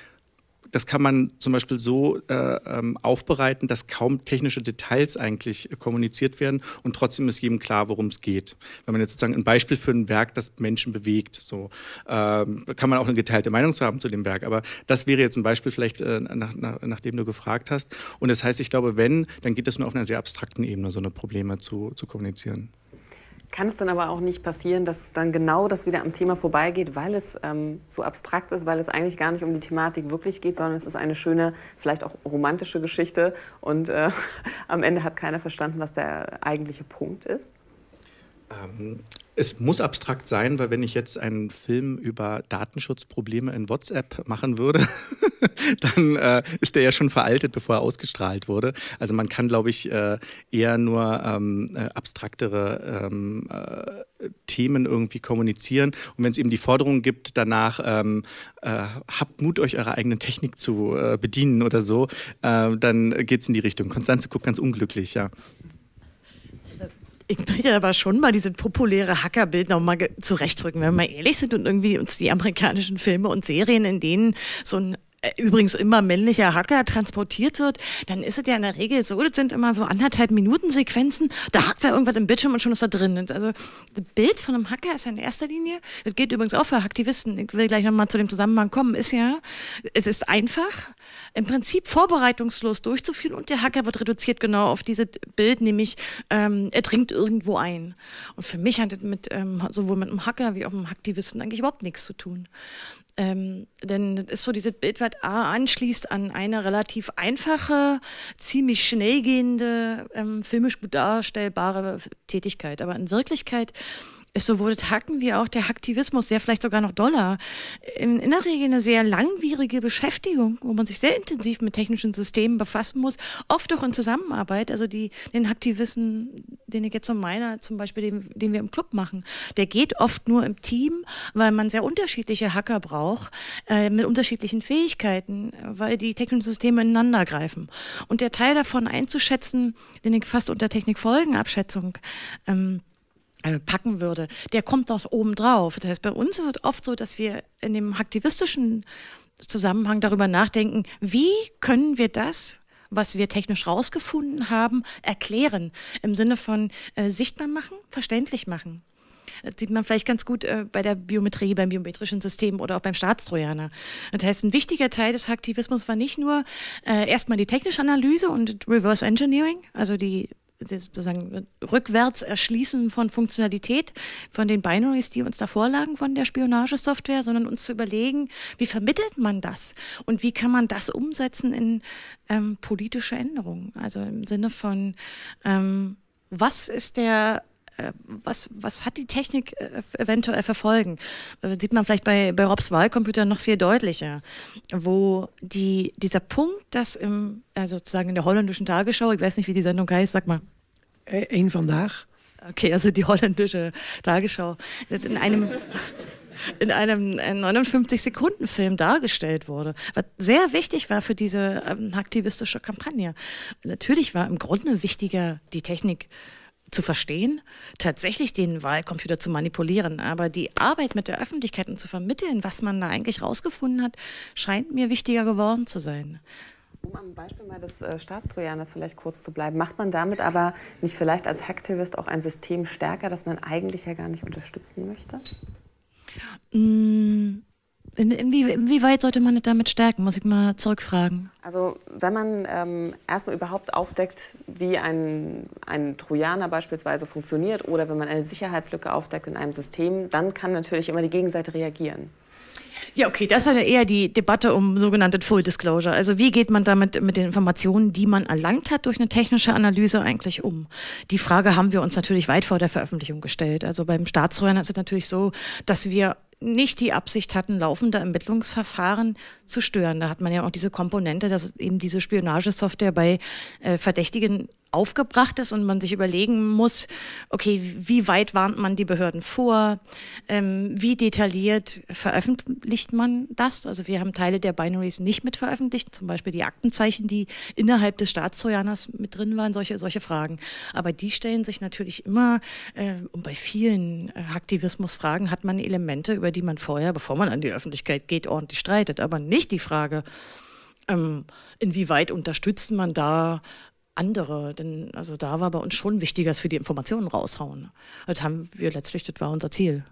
das kann man zum Beispiel so äh, ähm, aufbereiten, dass kaum technische Details eigentlich kommuniziert werden und trotzdem ist jedem klar, worum es geht. Wenn man jetzt sozusagen ein Beispiel für ein Werk, das Menschen bewegt, so ähm, kann man auch eine geteilte Meinung haben zu dem Werk. Aber das wäre jetzt ein Beispiel vielleicht, äh, nach, nach, nachdem du gefragt hast. Und das heißt, ich glaube, wenn, dann geht es nur auf einer sehr abstrakten Ebene, so eine Probleme zu, zu kommunizieren. Kann es dann aber auch nicht passieren, dass dann genau das wieder am Thema vorbeigeht, weil es ähm, so abstrakt ist, weil es eigentlich gar nicht um die Thematik wirklich geht, sondern es ist eine schöne, vielleicht auch romantische Geschichte und äh, am Ende hat keiner verstanden, was der eigentliche Punkt ist? Ähm, es muss abstrakt sein, weil wenn ich jetzt einen Film über Datenschutzprobleme in WhatsApp machen würde, dann äh, ist der ja schon veraltet, bevor er ausgestrahlt wurde. Also man kann, glaube ich, äh, eher nur ähm, äh, abstraktere ähm, äh, Themen irgendwie kommunizieren. Und wenn es eben die Forderung gibt, danach ähm, äh, habt Mut, euch eure eigene Technik zu äh, bedienen oder so, dann geht es in die Richtung. Konstanze guckt ganz unglücklich, ja. Ich möchte aber schon mal diese populäre Hackerbild noch mal zurechtrücken, wenn wir mal ehrlich sind und irgendwie uns die amerikanischen Filme und Serien, in denen so ein übrigens immer männlicher Hacker transportiert wird, dann ist es ja in der Regel so, das sind immer so anderthalb Minuten Sequenzen, da hackt er irgendwas im Bildschirm und schon ist er drin. Also das Bild von einem Hacker ist in erster Linie, das geht übrigens auch für Aktivisten, ich will gleich nochmal zu dem Zusammenhang kommen, ist ja, es ist einfach, im Prinzip vorbereitungslos durchzuführen und der Hacker wird reduziert genau auf dieses Bild, nämlich ähm, er dringt irgendwo ein. Und für mich hat das mit, ähm, sowohl mit einem Hacker wie auch einem Aktivisten eigentlich überhaupt nichts zu tun. Ähm, denn das ist so dieses Bild, was A anschließt an eine relativ einfache, ziemlich schnell gehende, ähm, filmisch gut darstellbare Tätigkeit. Aber in Wirklichkeit sowohl das Hacken wie auch der Hacktivismus, sehr vielleicht sogar noch doller, in, in der Regel eine sehr langwierige Beschäftigung, wo man sich sehr intensiv mit technischen Systemen befassen muss, oft auch in Zusammenarbeit. Also die, den Hacktivisten, den ich jetzt so meine, zum Beispiel, den, den wir im Club machen, der geht oft nur im Team, weil man sehr unterschiedliche Hacker braucht, äh, mit unterschiedlichen Fähigkeiten, weil die technischen Systeme ineinander greifen. Und der Teil davon einzuschätzen, den ich fast unter Technikfolgenabschätzung ähm, äh, packen würde, der kommt noch oben drauf. Das heißt, bei uns ist es oft so, dass wir in dem aktivistischen Zusammenhang darüber nachdenken, wie können wir das, was wir technisch rausgefunden haben, erklären. Im Sinne von äh, sichtbar machen, verständlich machen. Das sieht man vielleicht ganz gut äh, bei der Biometrie, beim biometrischen System oder auch beim Staatstrojaner. Das heißt, ein wichtiger Teil des Aktivismus war nicht nur äh, erstmal die technische Analyse und Reverse Engineering, also die sozusagen rückwärts erschließen von Funktionalität, von den Binaries, die uns da vorlagen von der Spionagesoftware, sondern uns zu überlegen, wie vermittelt man das und wie kann man das umsetzen in ähm, politische Änderungen. Also im Sinne von, ähm, was ist der äh, was, was hat die Technik äh, eventuell verfolgen? Äh, sieht man vielleicht bei, bei Robs Wahlcomputer noch viel deutlicher, wo die, dieser Punkt, dass im, also sozusagen in der holländischen Tagesschau, ich weiß nicht, wie die Sendung heißt, sag mal. Ein vandaag. Okay, also die holländische Tagesschau. In einem in einem 59-Sekunden-Film dargestellt wurde, was sehr wichtig war für diese ähm, aktivistische Kampagne. Natürlich war im Grunde wichtiger die Technik zu verstehen, tatsächlich den Wahlcomputer zu manipulieren. Aber die Arbeit mit der Öffentlichkeit und zu vermitteln, was man da eigentlich rausgefunden hat, scheint mir wichtiger geworden zu sein. Um am Beispiel mal des äh, Staatstrojaners vielleicht kurz zu bleiben, macht man damit aber nicht vielleicht als Hacktivist auch ein System stärker, das man eigentlich ja gar nicht unterstützen möchte? Mmh. In, inwie, inwieweit sollte man damit stärken? Muss ich mal zurückfragen. Also wenn man ähm, erstmal überhaupt aufdeckt, wie ein, ein Trojaner beispielsweise funktioniert oder wenn man eine Sicherheitslücke aufdeckt in einem System, dann kann natürlich immer die Gegenseite reagieren. Ja, okay, das ist ja eher die Debatte um sogenannte Full Disclosure. Also wie geht man damit mit den Informationen, die man erlangt hat durch eine technische Analyse eigentlich um? Die Frage haben wir uns natürlich weit vor der Veröffentlichung gestellt. Also beim Staatstrojaner ist es natürlich so, dass wir nicht die Absicht hatten, laufende Ermittlungsverfahren zu stören. Da hat man ja auch diese Komponente, dass eben diese Spionagesoftware bei äh, Verdächtigen aufgebracht ist und man sich überlegen muss, okay, wie weit warnt man die Behörden vor, ähm, wie detailliert veröffentlicht man das? Also wir haben Teile der Binaries nicht mit veröffentlicht, zum Beispiel die Aktenzeichen, die innerhalb des Staatstrojaners mit drin waren, solche, solche Fragen. Aber die stellen sich natürlich immer, äh, und bei vielen äh, hat man Elemente, über die man vorher, bevor man an die Öffentlichkeit geht, ordentlich streitet, aber nicht die Frage, ähm, inwieweit unterstützt man da andere, denn also da war bei uns schon wichtiger, dass wir die Informationen raushauen. Das haben wir letztlich, das war unser Ziel.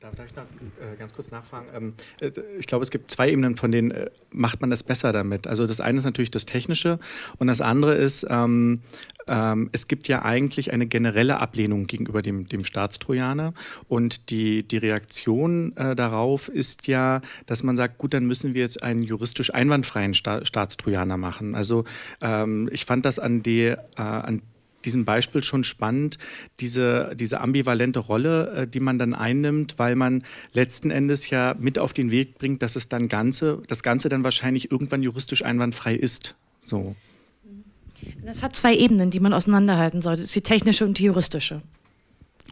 Darf, darf ich noch äh, ganz kurz nachfragen? Ähm, äh, ich glaube, es gibt zwei Ebenen, von denen äh, macht man das besser damit. Also das eine ist natürlich das Technische und das andere ist, ähm, ähm, es gibt ja eigentlich eine generelle Ablehnung gegenüber dem, dem Staatstrojaner und die, die Reaktion äh, darauf ist ja, dass man sagt, gut, dann müssen wir jetzt einen juristisch einwandfreien Sta Staatstrojaner machen. Also ähm, ich fand das an, die, äh, an diesem Beispiel schon spannend, diese, diese ambivalente Rolle, äh, die man dann einnimmt, weil man letzten Endes ja mit auf den Weg bringt, dass es dann Ganze, das Ganze dann wahrscheinlich irgendwann juristisch einwandfrei ist. So. Das hat zwei Ebenen, die man auseinanderhalten sollte. Das ist die technische und die juristische.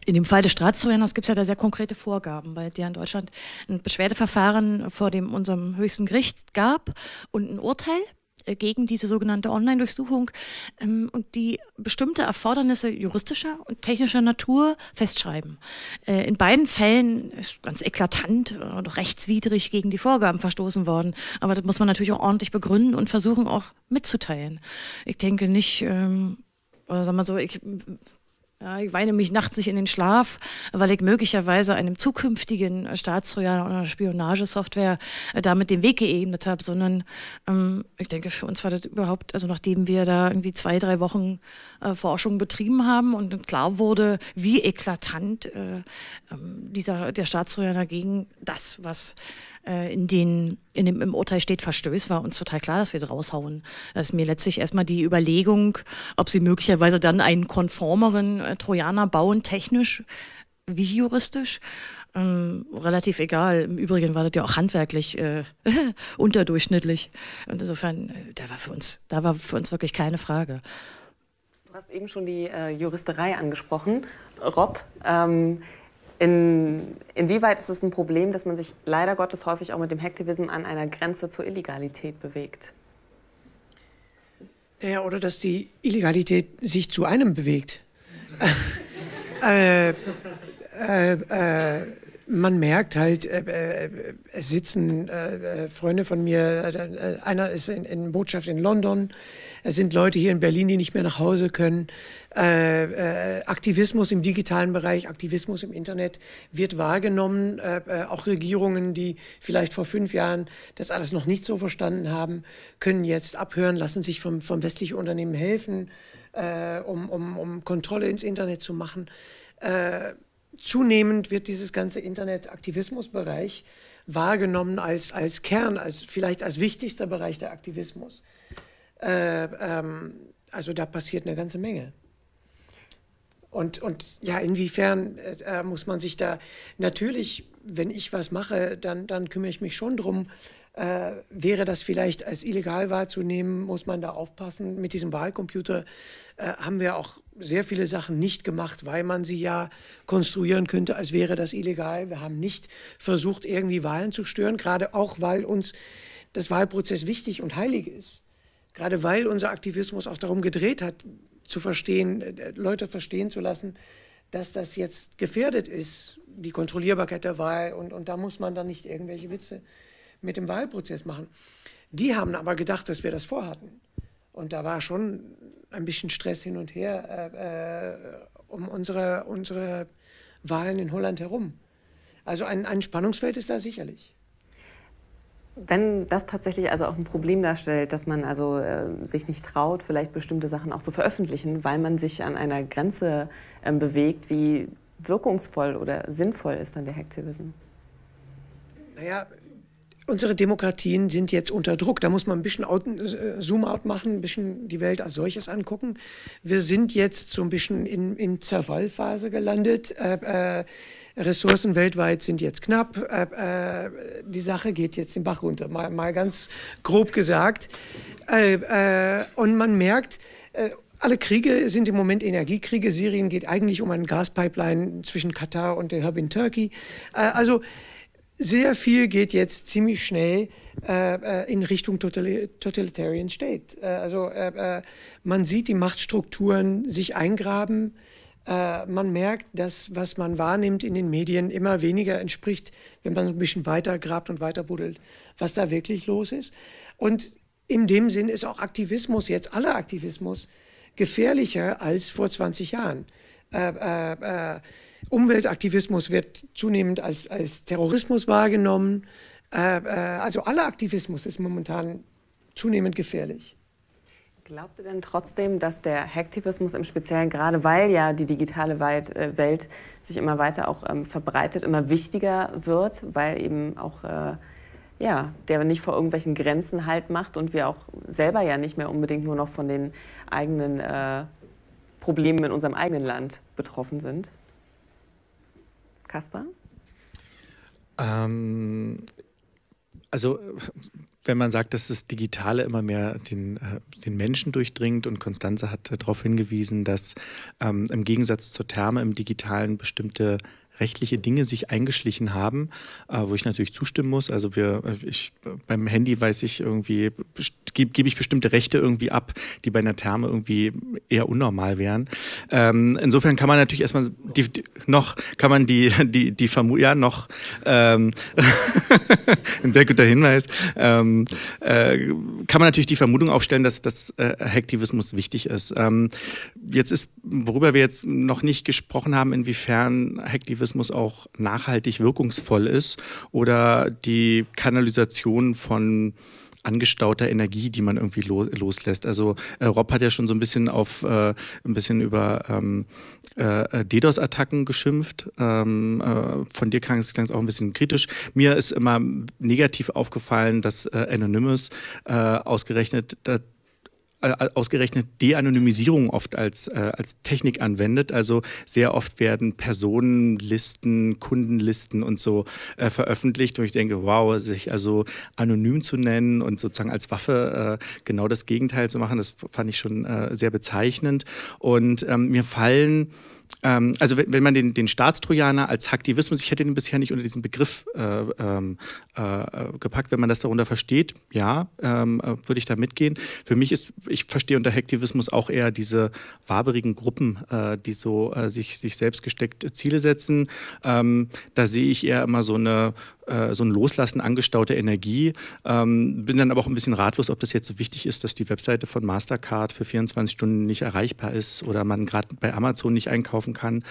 In dem Fall des Staatstrojaners gibt es ja da sehr konkrete Vorgaben, weil ja in Deutschland ein Beschwerdeverfahren vor dem unserem höchsten Gericht gab und ein Urteil gegen diese sogenannte Online-Durchsuchung ähm, und die bestimmte Erfordernisse juristischer und technischer Natur festschreiben. Äh, in beiden Fällen ist ganz eklatant und rechtswidrig gegen die Vorgaben verstoßen worden. Aber das muss man natürlich auch ordentlich begründen und versuchen auch mitzuteilen. Ich denke nicht, ähm, oder sagen wir so, ich ja, ich weine mich nachts nicht in den Schlaf, weil ich möglicherweise einem zukünftigen Staatstrojaner oder Spionagesoftware äh, damit den Weg geebnet habe, sondern ähm, ich denke, für uns war das überhaupt, also nachdem wir da irgendwie zwei, drei Wochen äh, Forschung betrieben haben und klar wurde, wie eklatant äh, ähm, dieser, der Staatstrojaner gegen das, was in den in dem, im Urteil steht, verstößt, war uns total klar, dass wir raushauen. Das ist mir letztlich erstmal die Überlegung, ob sie möglicherweise dann einen konformeren äh, Trojaner bauen, technisch wie juristisch. Ähm, relativ egal. Im Übrigen war das ja auch handwerklich äh, unterdurchschnittlich. Und insofern, äh, da war für uns, da war für uns wirklich keine Frage. Du hast eben schon die äh, Juristerei angesprochen. Rob, ähm, in, inwieweit ist es ein Problem, dass man sich leider Gottes häufig auch mit dem Hacktivism an einer Grenze zur Illegalität bewegt? Ja, oder dass die Illegalität sich zu einem bewegt. äh, äh, äh, man merkt halt, äh, äh, es sitzen äh, Freunde von mir, einer ist in, in, Botschaft in London, es sind Leute hier in Berlin, die nicht mehr nach Hause können. Äh, Aktivismus im digitalen Bereich, Aktivismus im Internet wird wahrgenommen. auch Regierungen, die vielleicht vor fünf Jahren das alles noch nicht so verstanden haben, können jetzt abhören, lassen sich vom, vom westlichen Unternehmen helfen, um, um, um Kontrolle ins Internet zu machen zunehmend wird dieses ganze Internet-Aktivismusbereich wahrgenommen als, als Kern, als vielleicht als wichtigster Bereich der Aktivismus. Äh, ähm, also da passiert eine ganze Menge. Und, und ja, inwiefern äh, muss man sich da natürlich, wenn ich was mache, dann, dann kümmere ich mich schon drum. Äh, wäre das vielleicht als illegal wahrzunehmen, muss man da aufpassen. Mit diesem Wahlcomputer äh, haben wir auch sehr viele Sachen nicht gemacht, weil man sie ja konstruieren könnte, als wäre das illegal. Wir haben nicht versucht, irgendwie Wahlen zu stören, gerade auch, weil uns das Wahlprozess wichtig und heilig ist. Gerade weil unser Aktivismus auch darum gedreht hat, zu verstehen, äh, Leute verstehen zu lassen, dass das jetzt gefährdet ist, die Kontrollierbarkeit der Wahl. Und, und da muss man dann nicht irgendwelche Witze mit dem Wahlprozess machen. Die haben aber gedacht, dass wir das vorhatten. Und da war schon ein bisschen Stress hin und her äh, äh, um unsere, unsere Wahlen in Holland herum. Also ein, ein Spannungsfeld ist da sicherlich. Wenn das tatsächlich also auch ein Problem darstellt, dass man also äh, sich nicht traut, vielleicht bestimmte Sachen auch zu veröffentlichen, weil man sich an einer Grenze äh, bewegt, wie wirkungsvoll oder sinnvoll ist dann der Hacktivism? Naja, unsere Demokratien sind jetzt unter Druck. Da muss man ein bisschen äh, Zoom-out machen, ein bisschen die Welt als solches angucken. Wir sind jetzt so ein bisschen in, in Zerfallphase gelandet. Äh, äh, Ressourcen weltweit sind jetzt knapp. Äh, äh die Sache geht jetzt den Bach runter, mal, mal ganz grob gesagt. Äh, und man merkt, alle Kriege sind im Moment Energiekriege. Syrien geht eigentlich um eine Gaspipeline zwischen Katar und der Hub in Turkey. also sehr viel geht jetzt ziemlich schnell äh, äh in Richtung Totalitarian State. Äh, also äh, äh, man sieht die Machtstrukturen sich eingraben. Äh, man merkt, dass was man wahrnimmt in den Medien immer weniger entspricht, wenn man ein bisschen weiter grabt und weiter buddelt, was da wirklich los ist. Und in dem Sinn ist auch Aktivismus jetzt, aller Aktivismus, gefährlicher als vor 20 Jahren. Äh, Umweltaktivismus wird zunehmend als, als Terrorismus wahrgenommen. Äh, äh, also aller Aktivismus ist momentan zunehmend gefährlich. Glaubt ihr denn trotzdem, dass der Hacktivismus im Speziellen, gerade weil ja die digitale äh, Welt sich immer weiter auch ähm, verbreitet, immer wichtiger wird, weil eben auch äh, ja, der nicht vor irgendwelchen Grenzen halt macht und wir auch selber ja nicht mehr unbedingt nur noch von den eigenen äh, Problemen in unserem eigenen Land betroffen sind? Kaspar? Ähm, also wenn man sagt, dass das Digitale immer mehr den, äh, den Menschen durchdringt und Konstanze hat darauf hingewiesen, dass ähm, im Gegensatz zur Therme im Digitalen bestimmte rechtliche Dinge sich eingeschlichen haben, äh, wo ich natürlich zustimmen muss. Also wir, äh, ich, beim Handy weiß ich irgendwie, gebe geb ich bestimmte Rechte irgendwie ab, die bei einer Therme irgendwie eher unnormal wären. Ähm, insofern kann man natürlich erstmal die, die, noch, kann man die, die, die Vermutung, ja, noch, ähm, ein sehr guter Hinweis, ähm, äh, kann man natürlich die Vermutung aufstellen, dass, dass äh, Hacktivismus wichtig ist. Ähm, jetzt ist, worüber wir jetzt noch nicht gesprochen haben, inwiefern Hacktivismus Aktivismus auch nachhaltig wirkungsvoll ist oder die Kanalisation von angestauter Energie, die man irgendwie lo loslässt. Also äh, Rob hat ja schon so ein bisschen auf äh, ein bisschen über ähm, äh, DDoS-Attacken geschimpft. Ähm, äh, von dir klang es auch ein bisschen kritisch. Mir ist immer negativ aufgefallen, dass äh, Anonymous äh, ausgerechnet ausgerechnet De-Anonymisierung oft als, äh, als Technik anwendet. Also sehr oft werden Personenlisten, Kundenlisten und so äh, veröffentlicht. Und ich denke, wow, sich also anonym zu nennen und sozusagen als Waffe äh, genau das Gegenteil zu machen, das fand ich schon äh, sehr bezeichnend. Und ähm, mir fallen ähm, also wenn, wenn, man den, den Staatstrojaner als Hacktivismus, ich hätte den bisher nicht unter diesen Begriff äh, ähm, äh, gepackt, wenn man das darunter versteht, ja, ähm, äh, würde ich da mitgehen. Für mich ist ich verstehe unter Hacktivismus auch eher diese waberigen Gruppen, äh, die so äh, sich, sich selbst gesteckt Ziele setzen. Ähm, da sehe ich eher immer so eine äh, so ein Loslassen angestaute Energie. Ähm, bin dann aber auch ein bisschen ratlos, ob das jetzt so wichtig ist, dass die Webseite von Mastercard für 24 Stunden nicht erreichbar ist oder man gerade bei Amazon nicht einkaufen kann.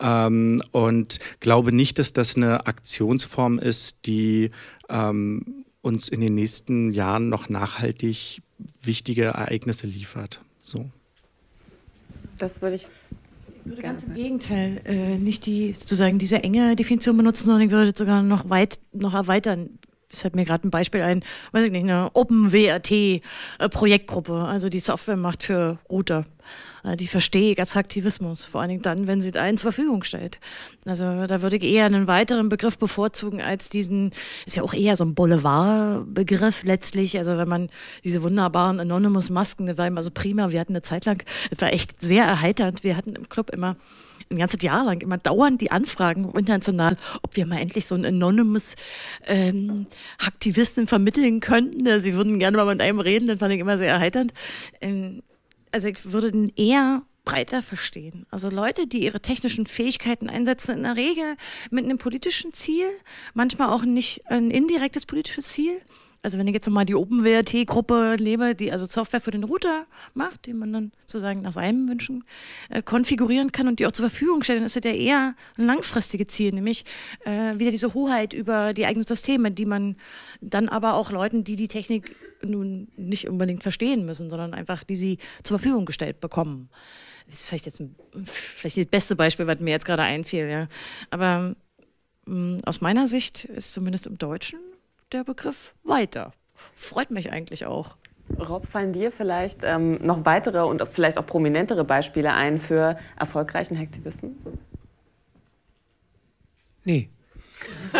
Ähm, und glaube nicht, dass das eine Aktionsform ist, die ähm, uns in den nächsten Jahren noch nachhaltig wichtige Ereignisse liefert. So. Das würde ich würde ganz im Gegenteil äh, nicht die sozusagen diese enge Definition benutzen, sondern ich würde sogar noch weit noch erweitern. Es fällt mir gerade ein Beispiel ein, weiß ich nicht, eine OpenWRT äh, also die Software macht für Router. Äh, die verstehe ich als Aktivismus, vor allen Dingen dann, wenn sie einen zur Verfügung stellt. Also da würde ich eher einen weiteren Begriff bevorzugen als diesen, ist ja auch eher so ein Boulevardbegriff letztlich, also wenn man diese wunderbaren Anonymous-Masken, das war immer so prima, wir hatten eine Zeit lang, es war echt sehr erheiternd, wir hatten im Club immer ein ganzes Jahr lang immer dauernd die Anfragen international, ob wir mal endlich so einen Anonymous ähm, Aktivisten vermitteln könnten. Sie würden gerne mal mit einem reden, das fand ich immer sehr erheiternd. Ähm, also ich würde den eher breiter verstehen. Also Leute, die ihre technischen Fähigkeiten einsetzen, in der Regel mit einem politischen Ziel, manchmal auch nicht ein indirektes politisches Ziel, also wenn ich jetzt nochmal die OpenWRT-Gruppe nehme, die also Software für den Router macht, den man dann sozusagen nach seinen Wünschen äh, konfigurieren kann und die auch zur Verfügung stellt, dann ist das ja eher ein langfristiges Ziel, nämlich äh, wieder diese Hoheit über die eigenen Systeme, die man dann aber auch Leuten, die die Technik nun nicht unbedingt verstehen müssen, sondern einfach die sie zur Verfügung gestellt bekommen. Das ist vielleicht jetzt ein, vielleicht das beste Beispiel, was mir jetzt gerade einfiel, ja. Aber mh, mm, aus meiner Sicht ist zumindest im Deutschen der Begriff weiter. Freut mich eigentlich auch. Rob, fallen dir vielleicht ähm, noch weitere und vielleicht auch prominentere Beispiele ein für erfolgreichen Hacktivisten? Nee.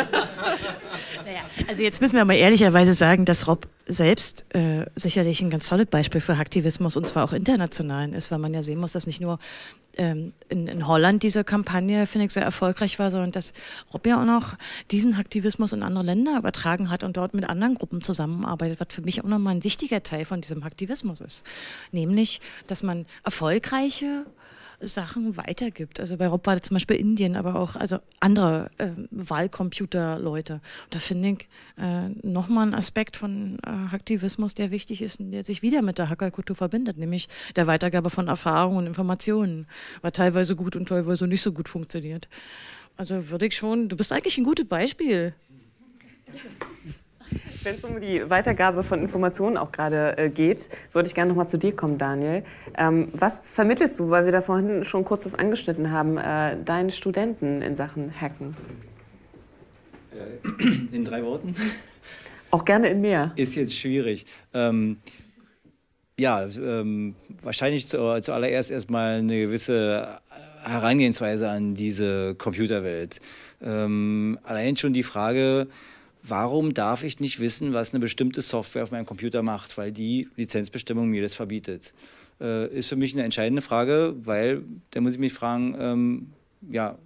also jetzt müssen wir mal ehrlicherweise sagen, dass Rob selbst äh, sicherlich ein ganz tolles Beispiel für Hacktivismus und zwar auch internationalen ist, weil man ja sehen muss, dass nicht nur ähm, in, in, Holland diese Kampagne, finde ich, sehr erfolgreich war, sondern dass Rob ja auch noch diesen Hacktivismus in andere Länder übertragen hat und dort mit anderen Gruppen zusammenarbeitet, was für mich auch nochmal ein wichtiger Teil von diesem Hacktivismus ist. Nämlich, dass man erfolgreiche Sachen weitergibt. Also bei Rob war das zum Beispiel Indien, aber auch also andere äh, Wahlcomputer-Leute. Da finde ich äh, nochmal ein Aspekt von äh, Aktivismus, der wichtig ist und der sich wieder mit der Hackerkultur verbindet, nämlich der Weitergabe von Erfahrungen und Informationen, was teilweise gut und teilweise nicht so gut funktioniert. Also würde ich schon, du bist eigentlich ein gutes Beispiel. Wenn es um die Weitergabe von Informationen auch gerade äh, geht, würde ich gerne noch mal zu dir kommen, Daniel. Ähm, was vermittelst du, weil wir da vorhin schon kurz das angeschnitten haben, äh, deinen Studenten in Sachen Hacken? Äh, in drei Worten? Auch gerne in mehr. Ist jetzt schwierig. Ähm, ja, ähm, wahrscheinlich zu, zuallererst erstmal eine gewisse Herangehensweise an diese Computerwelt. Ähm, allein schon die Frage, warum darf ich nicht wissen, was eine bestimmte Software auf meinem Computer macht, weil die Lizenzbestimmung mir das verbietet. Äh, ist für mich eine entscheidende Frage, weil da muss ich mich fragen, ähm, ja,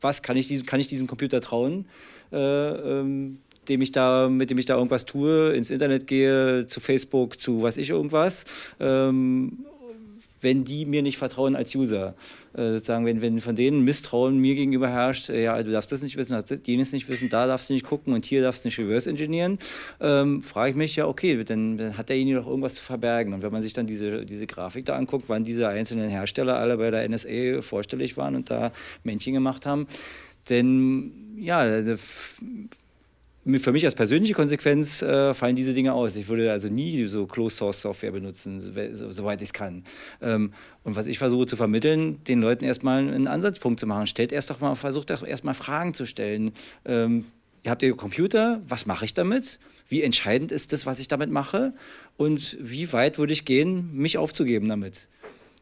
was kann ich diesem, kann ich diesem Computer trauen, äh, ähm, dem ich da, mit dem ich da irgendwas tue, ins Internet gehe, zu Facebook, zu was ich irgendwas, ähm, wenn die mir nicht vertrauen als User. Äh, sozusagen, wenn, wenn von denen Misstrauen mir gegenüber herrscht, äh, ja, du darfst das nicht wissen, du darfst jenes nicht wissen, da darfst du nicht gucken und hier darfst du nicht reverse engineeren, ähm, frage ich mich ja, okay, dann, dann hat derjenige doch irgendwas zu verbergen. Und wenn man sich dann diese, diese Grafik da anguckt, wann diese einzelnen Hersteller alle bei der NSA vorstellig waren und da Männchen gemacht haben, denn ja, für mich als persönliche Konsequenz äh, fallen diese Dinge aus. Ich würde also nie so Closed-Source-Software benutzen, soweit ich es kann. Ähm, und was ich versuche zu vermitteln, den Leuten erstmal einen Ansatzpunkt zu machen. Stellt erst doch mal, versucht doch erstmal Fragen zu stellen. Ähm, ihr habt ihr Computer, was mache ich damit? Wie entscheidend ist das, was ich damit mache? Und wie weit würde ich gehen, mich aufzugeben damit?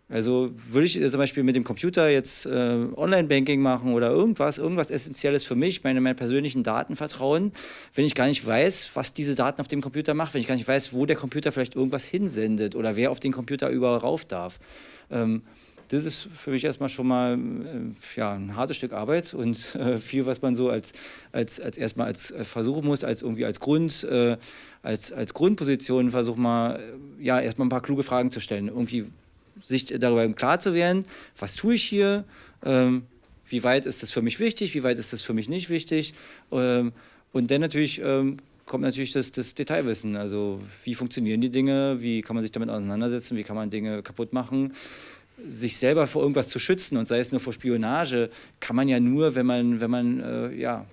Also würde ich zum Beispiel mit dem Computer jetzt äh, Online-Banking machen oder irgendwas, irgendwas Essentielles für mich, meine, meine persönlichen Daten vertrauen, wenn ich gar nicht weiß, was diese Daten auf dem Computer macht, wenn ich gar nicht weiß, wo der Computer vielleicht irgendwas hinsendet oder wer auf den Computer überall rauf darf. Ähm, das ist für mich erstmal schon mal äh, ja, ein hartes Stück Arbeit und äh, viel, was man so als, als, als erstmal als äh, versuchen muss, als irgendwie als Grund, äh, als, als Grundposition versuchen mal, äh, ja, erstmal ein paar kluge Fragen zu stellen. Irgendwie sich darüber klar zu werden, was tue ich hier, ähm, wie weit ist das für mich wichtig, wie weit ist das für mich nicht wichtig. Ähm, und dann natürlich ähm, kommt natürlich das, das, Detailwissen. Also wie funktionieren die Dinge, wie kann man sich damit auseinandersetzen, wie kann man Dinge kaputt machen sich selber vor irgendwas zu schützen und sei es nur vor Spionage, kann man ja nur, wenn man, wenn man äh, ja,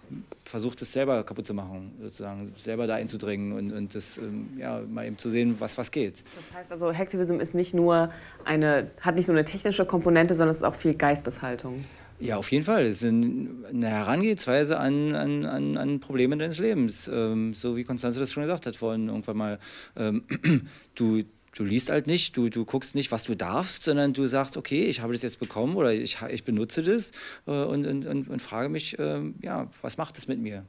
versucht, es selber kaputt zu machen, sozusagen, selber da einzudringen und, und das ähm, ja, mal eben zu sehen, was, was geht. Das heißt also, Hacktivism ist nicht nur eine, hat nicht nur eine technische Komponente, sondern es ist auch viel Geisteshaltung. Ja, auf jeden Fall. Es ist eine Herangehensweise an, an, an, an Probleme deines Lebens. Ähm, so wie Konstanze das schon gesagt hat vorhin irgendwann mal. Ähm, du, du liest halt nicht, du, du guckst nicht, was du darfst, sondern du sagst, okay, ich habe das jetzt bekommen oder ich, ich benutze das äh, und, und, und, und, frage mich, äh, ja, was macht das mit mir?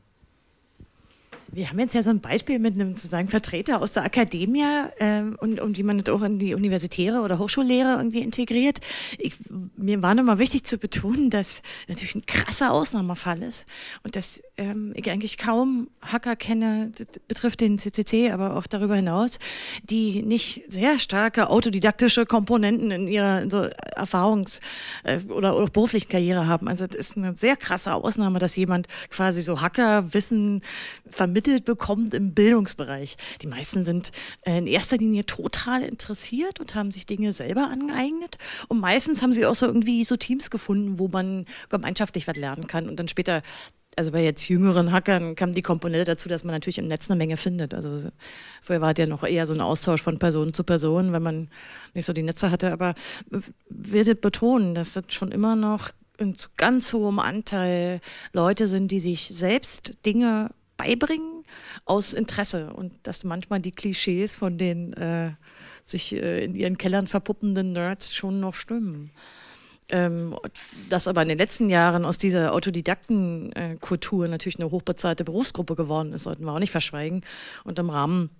Wir haben jetzt ja so ein Beispiel mit einem sozusagen Vertreter aus der Akademie ähm, und, und wie man das auch in die universitäre oder Hochschullehre irgendwie integriert. Ich, mir war nochmal wichtig zu betonen, dass natürlich ein krasser Ausnahmefall ist und dass ähm, ich eigentlich kaum Hacker kenne, betrifft den CCC, aber auch darüber hinaus, die nicht sehr starke autodidaktische Komponenten in ihrer so Erfahrungs- äh, oder, oder beruflichen Karriere haben. Also das ist eine sehr krasse Ausnahme, dass jemand quasi so Hackerwissen vermittelt vermittelt bekommt im Bildungsbereich. Die meisten sind äh, in erster Linie total interessiert und haben sich Dinge selber angeeignet. Und meistens haben sie auch so irgendwie so Teams gefunden, wo man gemeinschaftlich was lernen kann und dann später also bei jetzt jüngeren Hackern kam die Komponente dazu, dass man natürlich im Netz eine Menge findet. Also vorher war es ja noch eher so ein Austausch von Person zu Person, wenn man nicht so die Netze hatte. Aber würde betonen, dass das schon immer noch in ganz hohem Anteil Leute sind, die sich selbst Dinge beibringen aus Interesse und dass manchmal die Klischees von den äh, sich äh, in ihren Kellern verpuppenden Nerds schon noch stimmen. Ähm, dass aber in den letzten Jahren aus dieser Autodidaktenkultur natürlich eine hochbezahlte Berufsgruppe geworden ist, sollten wir auch nicht verschweigen. Und im Rahmen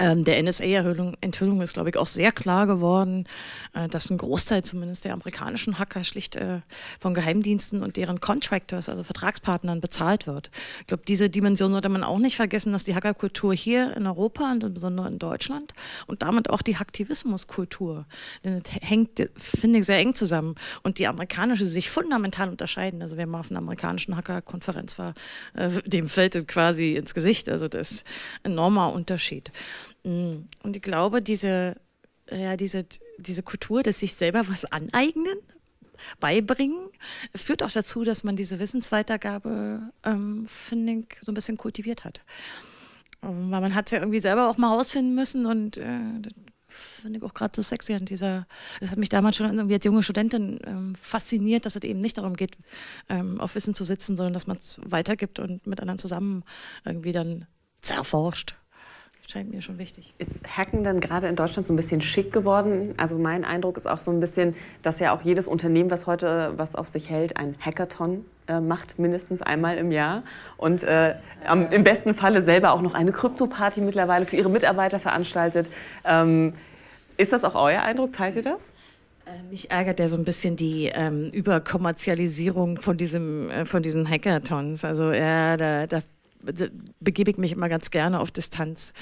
ähm, der NSA-Enthüllung ist, glaube ich, auch sehr klar geworden, äh, dass ein Großteil zumindest der amerikanischen Hacker schlicht äh, von Geheimdiensten und deren Contractors, also Vertragspartnern, bezahlt wird. Ich glaube, diese Dimension sollte man auch nicht vergessen, dass die Hackerkultur hier in Europa und insbesondere in Deutschland und damit auch die Hacktivismuskultur, denn das hängt, finde ich, sehr eng zusammen und die amerikanische sich fundamental unterscheiden. Also wer mal auf einer amerikanischen Hackerkonferenz war, äh, dem fällt es quasi ins Gesicht. Also das ist ein enormer Unterschied. Mm. Und ich glaube, diese, ja, diese, diese Kultur, dass sich selber was aneignen, beibringen, führt auch dazu, dass man diese Wissensweitergabe, ähm, finde ich, so ein bisschen kultiviert hat. Ähm, weil man hat es ja irgendwie selber auch mal rausfinden müssen und äh, finde ich auch gerade so sexy an dieser, das hat mich damals schon irgendwie als junge Studentin ähm, fasziniert, dass es eben nicht darum geht, ähm, auf Wissen zu sitzen, sondern dass man es weitergibt und mit anderen zusammen irgendwie dann zerforscht scheint mir schon wichtig. Ist Hacken dann gerade in Deutschland so ein bisschen schick geworden? Also mein Eindruck ist auch so ein bisschen, dass ja auch jedes Unternehmen, was heute was auf sich hält, ein Hackathon äh, macht, mindestens einmal im Jahr. Und äh, am, im besten Falle selber auch noch eine Krypto-Party mittlerweile für ihre Mitarbeiter veranstaltet. Ähm, ist das auch euer Eindruck? Teilt ihr das? Äh, mich ärgert ja so ein bisschen die ähm, Überkommerzialisierung von, diesem, äh, von diesen Hackathons. Also ja, da, da begebe ich mich immer ganz gerne auf Distanz.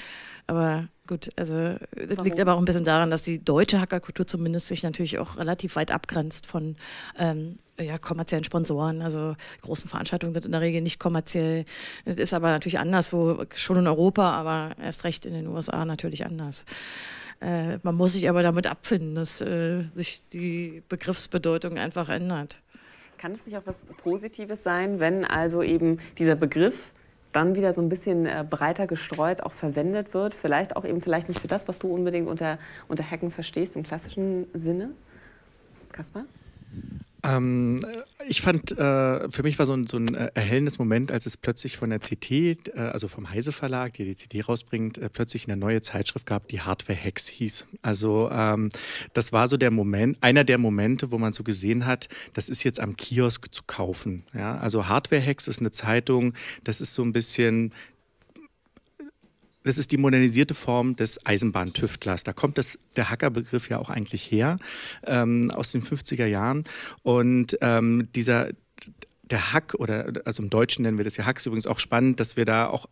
Aber gut, also das liegt aber auch ein bisschen daran, dass die deutsche Hackerkultur zumindest sich natürlich auch relativ weit abgrenzt von ähm, ja, kommerziellen Sponsoren. Also großen Veranstaltungen sind in der Regel nicht kommerziell. Das ist aber natürlich anders, wo schon in Europa, aber erst recht in den USA natürlich anders. Äh, man muss sich aber damit abfinden, dass äh, sich die Begriffsbedeutung einfach ändert. Kann es nicht auch was Positives sein, wenn also eben dieser Begriff dann wieder so ein bisschen äh, breiter gestreut auch verwendet wird. Vielleicht auch eben vielleicht nicht für das, was du unbedingt unter, unter Hacken verstehst im klassischen Sinne. Kaspar? Ähm, ich fand, äh, für mich war so ein, so ein äh, erhellendes Moment, als es plötzlich von der CT, äh, also vom Heise Verlag, der die CT rausbringt, äh, plötzlich eine neue Zeitschrift gab, die Hardware Hacks hieß. Also ähm, das war so der Moment, einer der Momente, wo man so gesehen hat, das ist jetzt am Kiosk zu kaufen. Ja? Also Hardware Hacks ist eine Zeitung, das ist so ein bisschen das ist die modernisierte Form des Eisenbahntüftlers. Da kommt das, der Hackerbegriff ja auch eigentlich her, ähm, aus den 50er Jahren. Und ähm, dieser, der Hack, oder also im Deutschen nennen wir das ja Hack, ist übrigens auch spannend, dass wir da auch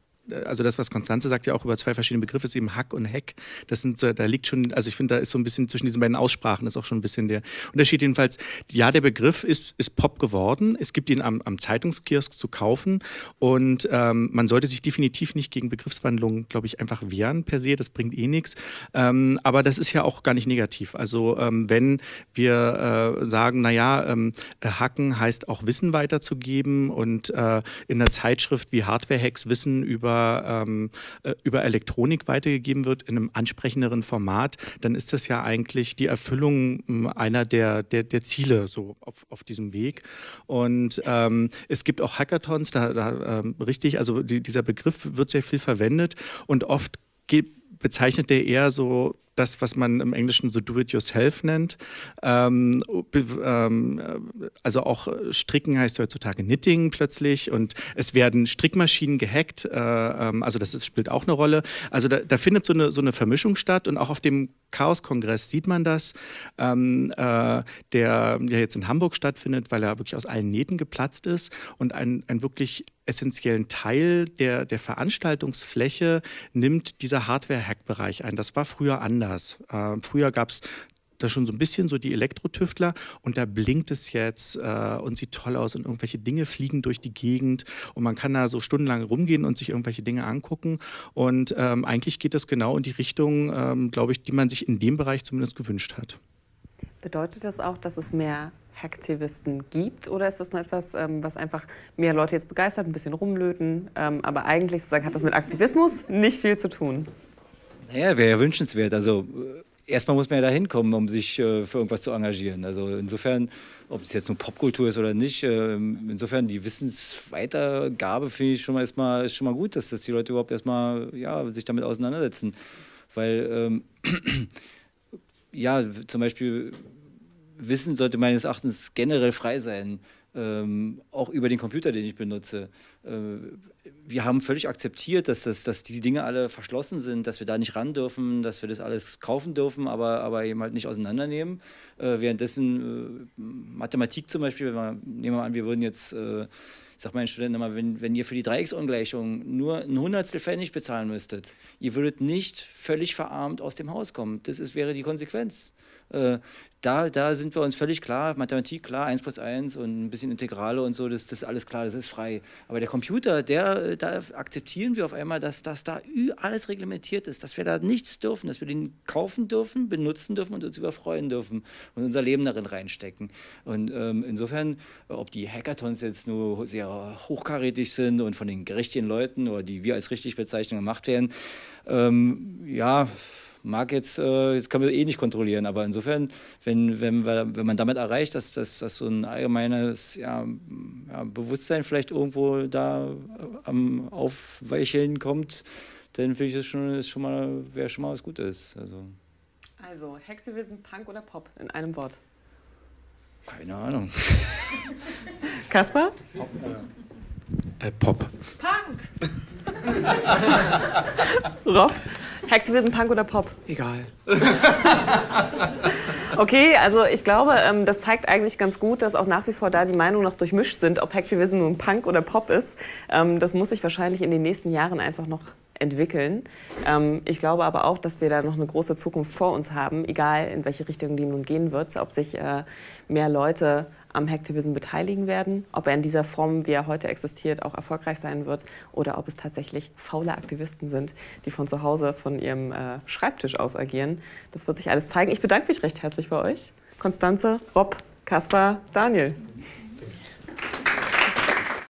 also das, was Konstanze sagt, ja auch über zwei verschiedene Begriffe, ist eben Hack und Heck. Das sind so, da liegt schon, also ich finde, da ist so ein bisschen zwischen diesen beiden Aussprachen ist auch schon ein bisschen der Unterschied. Jedenfalls, ja, der Begriff ist, ist Pop geworden. Es gibt ihn am, am Zeitungskiosk zu kaufen und ähm, man sollte sich definitiv nicht gegen Begriffswandlungen, glaube ich, einfach wehren per se. Das bringt eh nichts. Ähm, aber das ist ja auch gar nicht negativ. Also ähm, wenn wir äh, sagen, naja, ähm, Hacken heißt auch Wissen weiterzugeben und äh, in einer Zeitschrift wie Hardware-Hacks Wissen über ähm, äh, über Elektronik weitergegeben wird in einem ansprechenderen Format, dann ist das ja eigentlich die Erfüllung ähm, einer der, der, der Ziele so auf, auf diesem Weg. Und ähm, es gibt auch Hackathons, da, da ähm, richtig, also die, dieser Begriff wird sehr viel verwendet und oft bezeichnet der eher so das, was man im Englischen so Do-it-yourself nennt. Ähm, ähm, also auch Stricken heißt heutzutage Knitting plötzlich und es werden Strickmaschinen gehackt. Äh, ähm, also das ist, spielt auch eine Rolle. Also da, da, findet so eine, so eine Vermischung statt und auch auf dem Chaos-Kongress sieht man das, ähm, äh, der ja jetzt in Hamburg stattfindet, weil er wirklich aus allen Nähten geplatzt ist und ein, ein wirklich essentiellen Teil der, der Veranstaltungsfläche nimmt dieser Hardware-Hack-Bereich ein. Das war früher anders. Äh, früher gab es da schon so ein bisschen so die Elektrotüftler und da blinkt es jetzt äh, und sieht toll aus und irgendwelche Dinge fliegen durch die Gegend und man kann da so stundenlang rumgehen und sich irgendwelche Dinge angucken und ähm, eigentlich geht das genau in die Richtung, ähm, glaube ich, die man sich in dem Bereich zumindest gewünscht hat. Bedeutet das auch, dass es mehr Hacktivisten gibt oder ist das nur etwas, ähm, was einfach mehr Leute jetzt begeistert, ein bisschen rumlöten, ähm, aber eigentlich sozusagen hat das mit Aktivismus nicht viel zu tun? Naja, wäre ja wünschenswert. Also äh, erstmal muss man ja da hinkommen, um sich äh, für irgendwas zu engagieren. Also insofern, ob es jetzt nur Popkultur ist oder nicht, äh, insofern die Wissensweitergabe finde ich schon mal erstmal ist schon mal gut, dass, dass die Leute überhaupt erstmal ja, sich damit auseinandersetzen. Weil ähm, ja, zum Beispiel Wissen sollte meines Erachtens generell frei sein, ähm, auch über den Computer, den ich benutze. Äh, wir haben völlig akzeptiert, dass, das, dass diese Dinge alle verschlossen sind, dass wir da nicht ran dürfen, dass wir das alles kaufen dürfen, aber, aber eben halt nicht auseinandernehmen. Äh, währenddessen äh, Mathematik zum Beispiel, wir, nehmen wir an, wir würden jetzt, äh, ich sage meinen Studenten immer, wenn, wenn ihr für die Dreiecksungleichung nur ein Hundertstel Pfennig bezahlen müsstet, ihr würdet nicht völlig verarmt aus dem Haus kommen. Das ist, wäre die Konsequenz. Äh, da, da sind wir uns völlig klar, Mathematik klar, 1 plus 1 und ein bisschen Integrale und so, das, das ist alles klar, das ist frei. Aber der Computer, der, da akzeptieren wir auf einmal, dass, dass da alles reglementiert ist, dass wir da nichts dürfen, dass wir den kaufen dürfen, benutzen dürfen und uns überfreuen dürfen und unser Leben darin reinstecken. Und ähm, insofern, ob die Hackathons jetzt nur sehr hochkarätig sind und von den richtigen Leuten oder die wir als richtig bezeichnen gemacht werden, ähm, ja, mag jetzt, äh, das können wir eh nicht kontrollieren, aber insofern, wenn, wenn, wenn man damit erreicht, dass, dass, dass so ein allgemeines ja, ja, Bewusstsein vielleicht irgendwo da äh, am Aufweicheln kommt, dann finde ich das schon, ist schon mal, wäre schon mal was Gutes. Also, also Hacktivism, Punk oder Pop in einem Wort? Keine Ahnung. Kaspar? Pop. Äh, Pop. Punk! Rob? Hacktivism, Punk oder Pop? Egal. okay, also ich glaube, ähm, das zeigt eigentlich ganz gut, dass auch nach wie vor da die Meinungen noch durchmischt sind, ob Hacktivism nun Punk oder Pop ist. Ähm, das muss sich wahrscheinlich in den nächsten Jahren einfach noch entwickeln. Ähm, ich glaube aber auch, dass wir da noch eine große Zukunft vor uns haben, egal in welche Richtung die nun gehen wird, ob sich äh, mehr Leute am Hacktivism beteiligen werden, ob er in dieser Form, wie er heute existiert, auch erfolgreich sein wird oder ob es tatsächlich faule Aktivisten sind, die von zu Hause, von ihrem äh, Schreibtisch aus agieren. Das wird sich alles zeigen. Ich bedanke mich recht herzlich bei euch. Konstanze, Rob, Kaspar, Daniel.